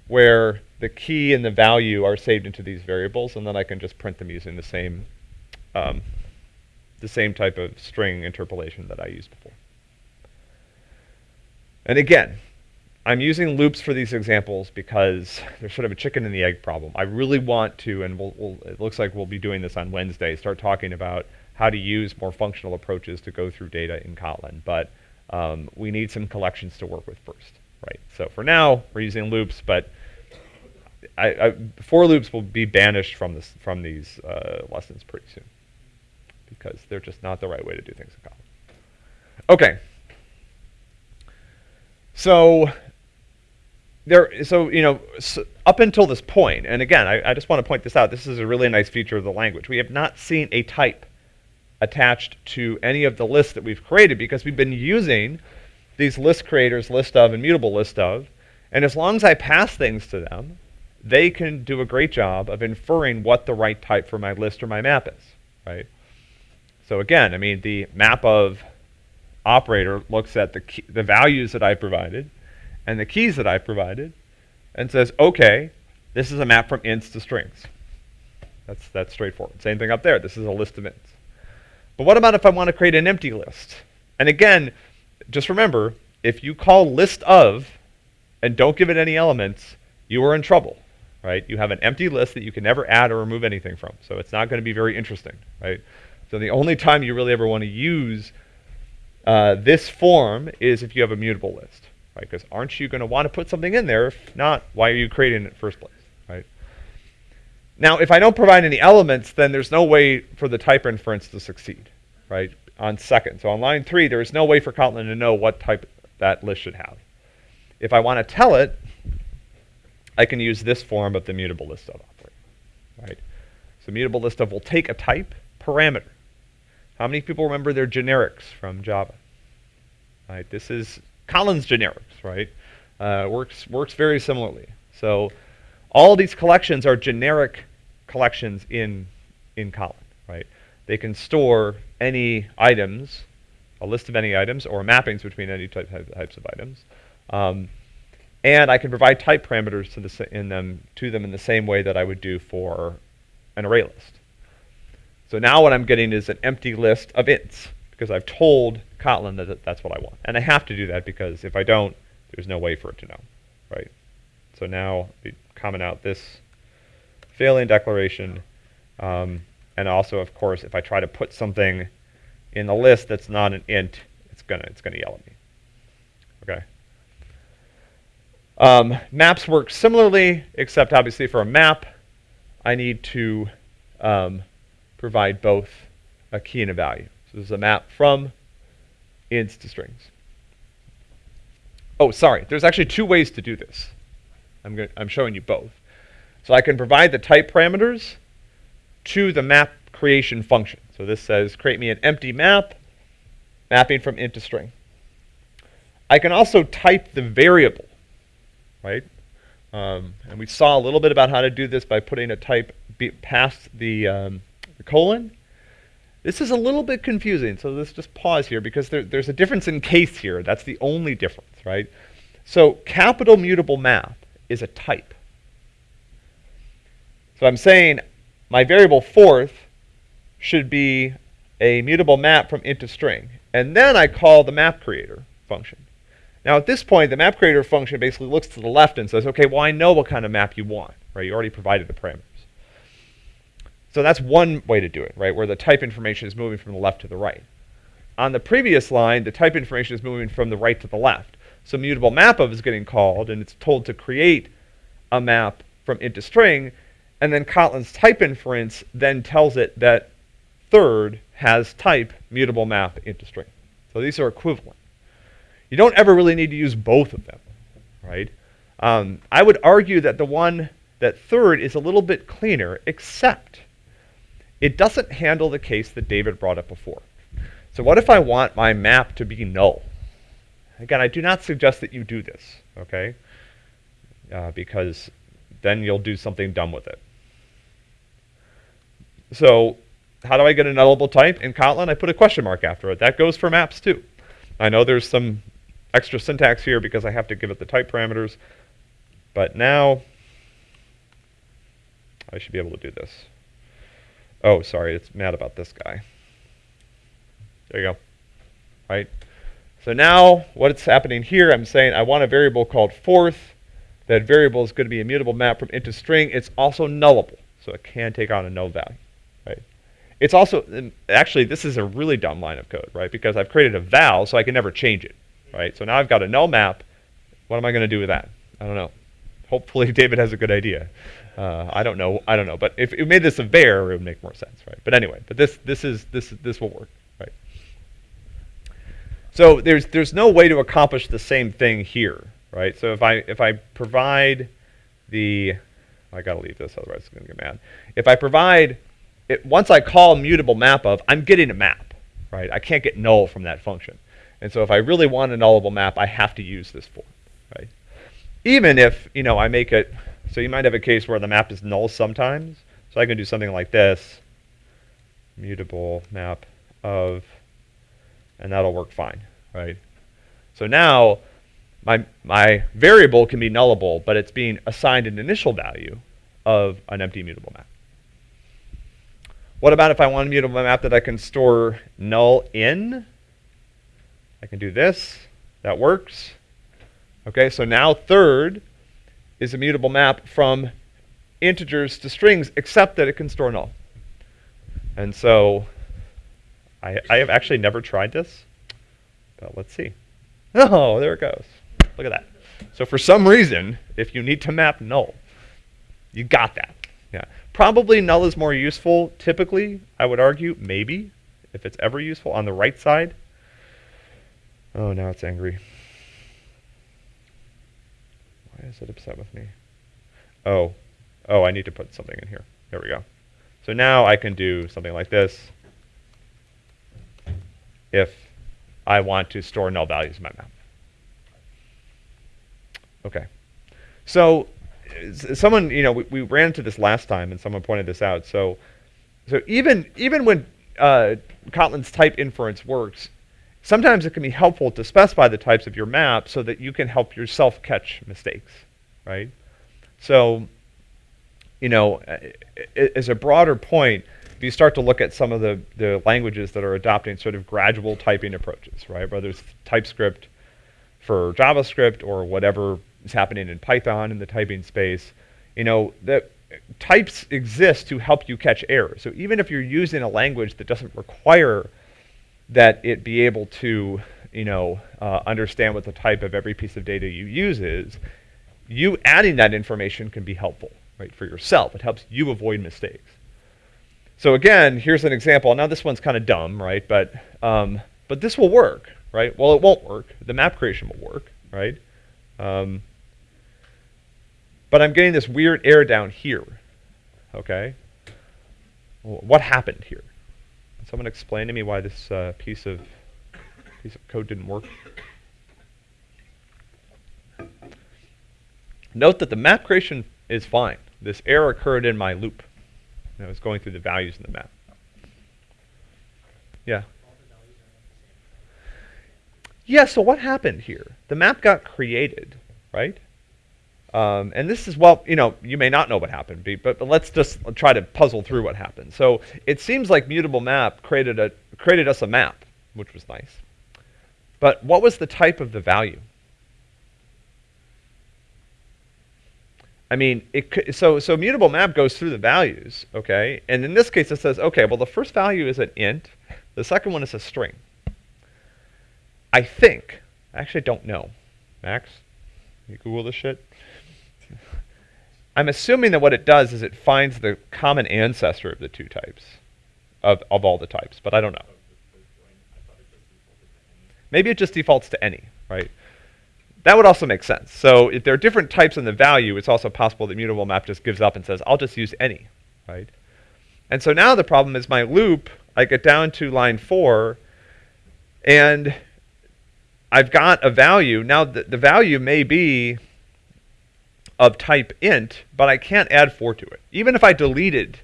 where the key and the value are saved into these variables, and then I can just print them using the same um, the same type of string interpolation that I used before. And again, I'm using loops for these examples because there's sort of a chicken and the egg problem. I really want to, and we'll, we'll, it looks like we'll be doing this on Wednesday, start talking about how to use more functional approaches to go through data in Kotlin. But um, we need some collections to work with first, right? So for now, we're using loops, but I, I, for loops will be banished from this from these uh, lessons pretty soon because they're just not the right way to do things in Kotlin. Okay. So there, so you know, s up until this point, and again, I, I just want to point this out. This is a really nice feature of the language. We have not seen a type attached to any of the lists that we've created because we've been using these list creators, list of, and mutable list of, and as long as I pass things to them, they can do a great job of inferring what the right type for my list or my map is, right? So again, I mean, the map of operator looks at the, key, the values that I provided and the keys that I provided and says, okay, this is a map from ints to strings. That's, that's straightforward. Same thing up there. This is a list of ints. But what about if I want to create an empty list? And again, just remember, if you call list of and don't give it any elements, you are in trouble, right? You have an empty list that you can never add or remove anything from. So it's not going to be very interesting, right? So the only time you really ever want to use uh, this form is if you have a mutable list, right? Because aren't you going to want to put something in there? If not, why are you creating it in the first place, right? Now, if I don't provide any elements, then there's no way for the type inference to succeed, right? On second. So on line three, there is no way for Kotlin to know what type that list should have. If I want to tell it, I can use this form of the mutable list of operator, right? So mutable list of will take a type parameter. How many people remember their generics from Java? Right, this is Kotlin's generics, right? Uh, works works very similarly. So all these collections are generic collections in in Kotlin, right? They can store any items, a list of any items, or mappings between any type, types of items. Um, and I can provide type parameters to the in them to them in the same way that I would do for an array list. So now what I'm getting is an empty list of ints because I've told Kotlin that that's what I want. And I have to do that because if I don't, there's no way for it to know, right? So now we comment out this failing declaration. Um, and also, of course, if I try to put something in the list that's not an int, it's gonna it's gonna yell at me. Okay. Um, maps work similarly, except obviously for a map, I need to um, provide both a key and a value. So this is a map from ints to strings. Oh, sorry. There's actually two ways to do this. I'm, going I'm showing you both. So I can provide the type parameters to the map creation function. So this says create me an empty map, mapping from int to string. I can also type the variable, right? Um, and we saw a little bit about how to do this by putting a type past the, um, the colon. This is a little bit confusing, so let's just pause here because there, there's a difference in case here. That's the only difference, right? So capital mutable map is a type. So I'm saying my variable fourth should be a mutable map from int to string. And then I call the map creator function. Now at this point, the map creator function basically looks to the left and says, okay, well I know what kind of map you want, right? You already provided the parameters. So that's one way to do it, right? Where the type information is moving from the left to the right. On the previous line, the type information is moving from the right to the left. So mutable map of is getting called, and it's told to create a map from int to string, and then Kotlin's type inference then tells it that third has type mutable map int to string. So these are equivalent. You don't ever really need to use both of them, right? Um, I would argue that the one that third is a little bit cleaner, except it doesn't handle the case that David brought up before. So what if I want my map to be null? Again, I do not suggest that you do this, okay? Uh, because then you'll do something dumb with it. So how do I get a nullable type? In Kotlin, I put a question mark after it. That goes for maps too. I know there's some extra syntax here because I have to give it the type parameters, but now I should be able to do this. Oh, sorry, it's mad about this guy. There you go. Right? So now what's happening here, I'm saying I want a variable called fourth. That variable is going to be a mutable map from int to string. It's also nullable, so it can take on a null value. Right? It's also, actually, this is a really dumb line of code, right? Because I've created a val, so I can never change it, right? So now I've got a null map. What am I going to do with that? I don't know. Hopefully David has a good idea. Uh, I don't know. I don't know. But if it made this a var, it would make more sense, right? But anyway, but this this is this this will work, right? So there's there's no way to accomplish the same thing here, right? So if I if I provide the I gotta leave this, otherwise it's gonna get mad. If I provide it, once I call mutable map of, I'm getting a map, right? I can't get null from that function. And so if I really want a nullable map, I have to use this form, right? Even if, you know, I make it, so you might have a case where the map is null sometimes. So I can do something like this, mutable map of, and that'll work fine, right? So now my, my variable can be nullable, but it's being assigned an initial value of an empty mutable map. What about if I want a mutable map that I can store null in? I can do this. That works. Okay, so now third is a mutable map from integers to strings, except that it can store null. And so I, I have actually never tried this, but let's see. Oh, there it goes. Look at that. So for some reason, if you need to map null, you got that. Yeah. Probably null is more useful, typically, I would argue, maybe, if it's ever useful, on the right side. Oh, now it's angry. Is it upset with me? Oh, oh, I need to put something in here. There we go. So now I can do something like this if I want to store null values in my map. Okay. So someone, you know, we, we, ran into this last time, and someone pointed this out. So, so even even when uh, Kotlin's type inference works, sometimes it can be helpful to specify the types of your map so that you can help yourself catch mistakes, right? So, you know, as a broader point, if you start to look at some of the, the languages that are adopting sort of gradual typing approaches, right? Whether it's TypeScript for JavaScript or whatever is happening in Python in the typing space, you know, that types exist to help you catch errors. So even if you're using a language that doesn't require that it be able to, you know, uh, understand what the type of every piece of data you use is, you adding that information can be helpful, right, for yourself. It helps you avoid mistakes. So again, here's an example. Now this one's kind of dumb, right? But um, but this will work, right? Well, it won't work. The map creation will work, right? Um, but I'm getting this weird error down here. Okay? What happened here? Someone explain to me why this uh, piece of piece of code didn't work? Note that the map creation is fine. This error occurred in my loop. I was going through the values in the map. Yeah. Yeah, so what happened here? The map got created, right? Um, and this is, well, you know, you may not know what happened, but, but let's just try to puzzle through what happened. So it seems like mutable map created, a, created us a map, which was nice. But what was the type of the value? I mean, it so so mutable map goes through the values, okay? And in this case, it says, okay, well, the first value is an int, the second one is a string. I think, I actually don't know. Max, you Google this shit. I'm assuming that what it does is it finds the common ancestor of the two types, of of all the types, but I don't know. Maybe it just defaults to any, right? That would also make sense. So if there are different types in the value, it's also possible that mutable map just gives up and says, I'll just use any, right? And so now the problem is my loop, I get down to line four, and I've got a value. Now the, the value may be of type int, but I can't add four to it. Even if I deleted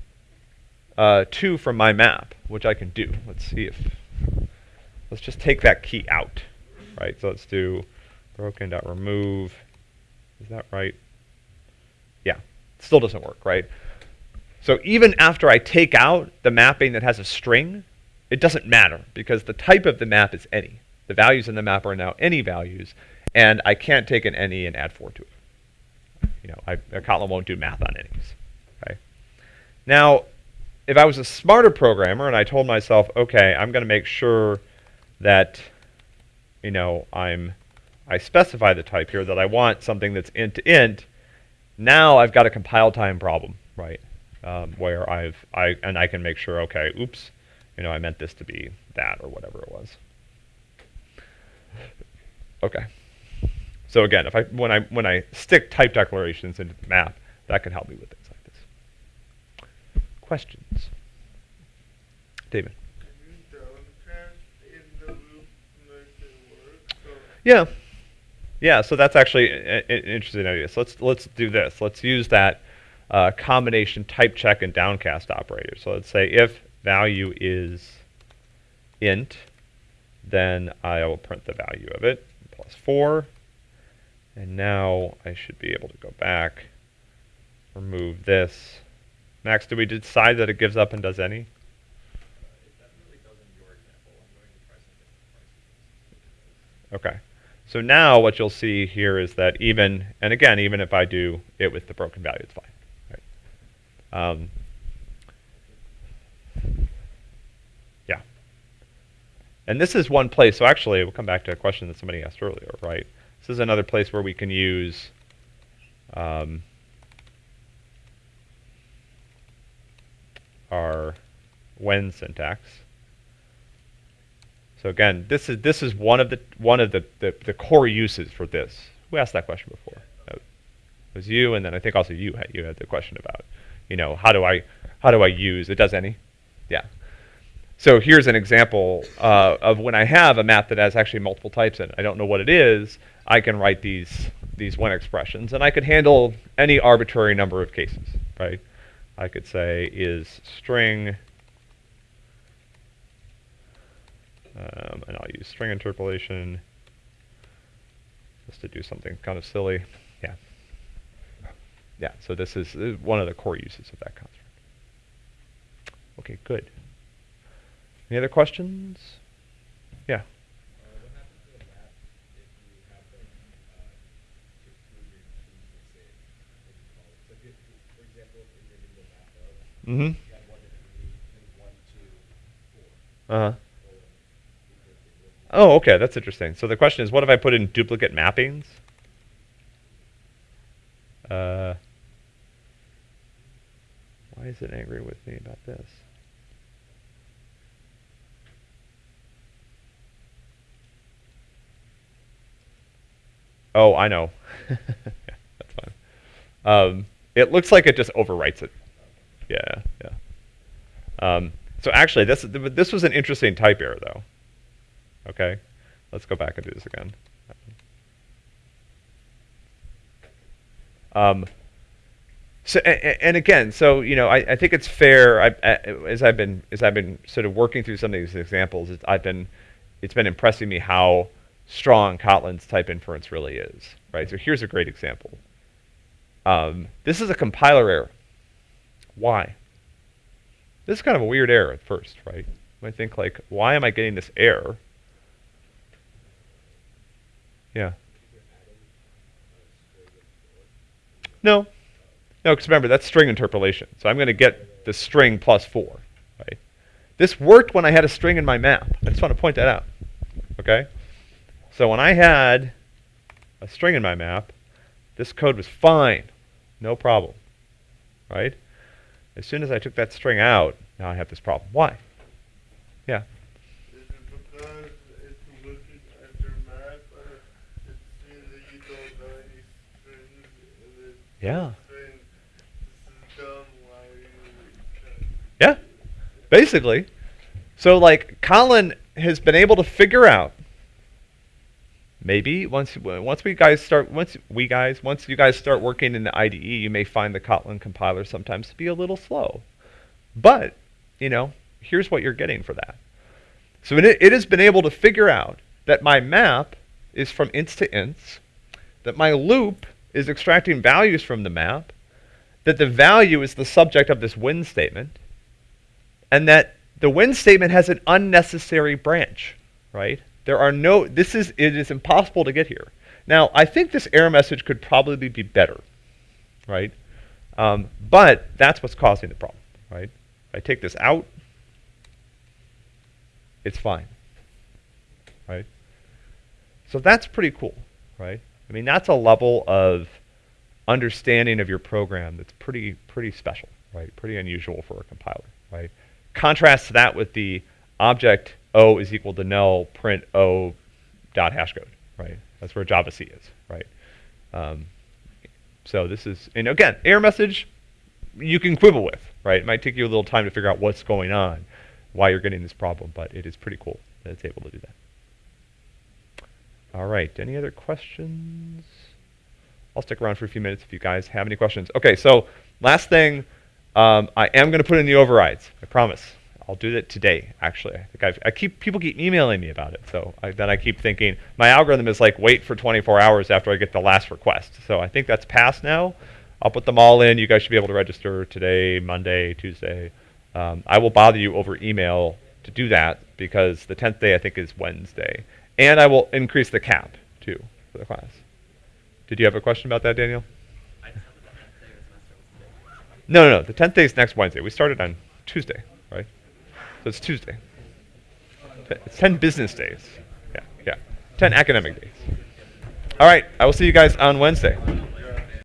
uh, two from my map, which I can do. Let's see if, let's just take that key out, right? So let's do broken.remove. Is that right? Yeah, still doesn't work, right? So even after I take out the mapping that has a string, it doesn't matter because the type of the map is any. The values in the map are now any values, and I can't take an any and add 4 to it. You know, I, Kotlin won't do math on any's. Okay. Now, if I was a smarter programmer and I told myself, okay, I'm going to make sure that, you know, I'm I specify the type here that I want something that's int to int, now I've got a compile time problem, right? Um, where I've I and I can make sure, okay, oops, you know, I meant this to be that or whatever it was. Okay. So again, if I when I when I stick type declarations into the map, that can help me with things like this. Questions? David. Yeah. Yeah, so that's actually an interesting idea. So let's let's do this. Let's use that uh, combination type check and downcast operator. So let's say if value is int, then I will print the value of it, plus 4. And now I should be able to go back, remove this. Max, do we decide that it gives up and does any? Okay. So now what you'll see here is that even, and again, even if I do it with the broken value, it's fine. Right? Um, yeah. And this is one place, so actually we'll come back to a question that somebody asked earlier, right? This is another place where we can use um, our when syntax. So again, this is this is one of the one of the, the, the core uses for this. We asked that question before? It was you, and then I think also you had you had the question about, you know, how do I how do I use it? Does any? Yeah. So here's an example uh, of when I have a map that has actually multiple types in it. I don't know what it is. I can write these these when expressions, and I could handle any arbitrary number of cases, right? I could say is string Um, and I'll use string interpolation just to do something kind of silly. Yeah. Yeah, so this is, this is one of the core uses of that construct. Okay, good. Any other questions? Yeah. Mm-hmm. Uh-huh. Oh, okay, that's interesting. So the question is, what if I put in duplicate mappings? Uh, why is it angry with me about this? Oh, I know. yeah, that's fine. Um, it looks like it just overwrites it. Yeah, yeah. Um, so actually, this this was an interesting type error, though. Okay, let's go back and do this again. Um, so and, again, so you know, I, I think it's fair. I, as I've been as I've been sort of working through some of these examples, it's, I've been it's been impressing me how strong Kotlin's type inference really is. Right. So here's a great example. Um, this is a compiler error. Why? This is kind of a weird error at first, right? I think like, why am I getting this error? Yeah. No. No, because remember, that's string interpolation. So I'm going to get the string plus 4. Right? This worked when I had a string in my map. I just want to point that out. Okay? So when I had a string in my map, this code was fine. No problem. Right? As soon as I took that string out, now I have this problem. Why? Yeah. Is it because it's looking at your map and it seems that you don't know any strings and it's Yeah. saying this is dumb, why are you trying Yeah. Basically. So like Kotlin has been able to figure out maybe once once we guys start once we guys once you guys start working in the IDE, you may find the Kotlin compiler sometimes to be a little slow. But, you know, here's what you're getting for that. So it, it has been able to figure out that my map is from ints to ints, that my loop is extracting values from the map, that the value is the subject of this when statement, and that the when statement has an unnecessary branch, right? There are no, this is, it is impossible to get here. Now, I think this error message could probably be better, right? Um, but that's what's causing the problem, right? If I take this out, it's fine, right? So that's pretty cool, right? I mean, that's a level of understanding of your program that's pretty, pretty special, right? Pretty unusual for a compiler, right? Contrast that with the object O is equal to null print O dot hash code, right? That's where Java C is, right? Um, so this is, and again, error message you can quibble with, right? It might take you a little time to figure out what's going on, why you're getting this problem, but it is pretty cool that it's able to do that. All right, any other questions? I'll stick around for a few minutes if you guys have any questions. Okay, so last thing, um, I am going to put in the overrides. I promise. I'll do that today. Actually, I think I've, I keep people keep emailing me about it. So I, then I keep thinking my algorithm is like wait for 24 hours after I get the last request. So I think that's passed now. I'll put them all in. You guys should be able to register today, Monday, Tuesday. Um, I will bother you over email to do that because the 10th day I think is Wednesday, and I will increase the cap too for the class. Did you have a question about that, Daniel? No, no, no. The 10th day is next Wednesday. We started on Tuesday? So it's Tuesday. It's 10 business days. Yeah, yeah. 10 academic days. All right. I will see you guys on Wednesday.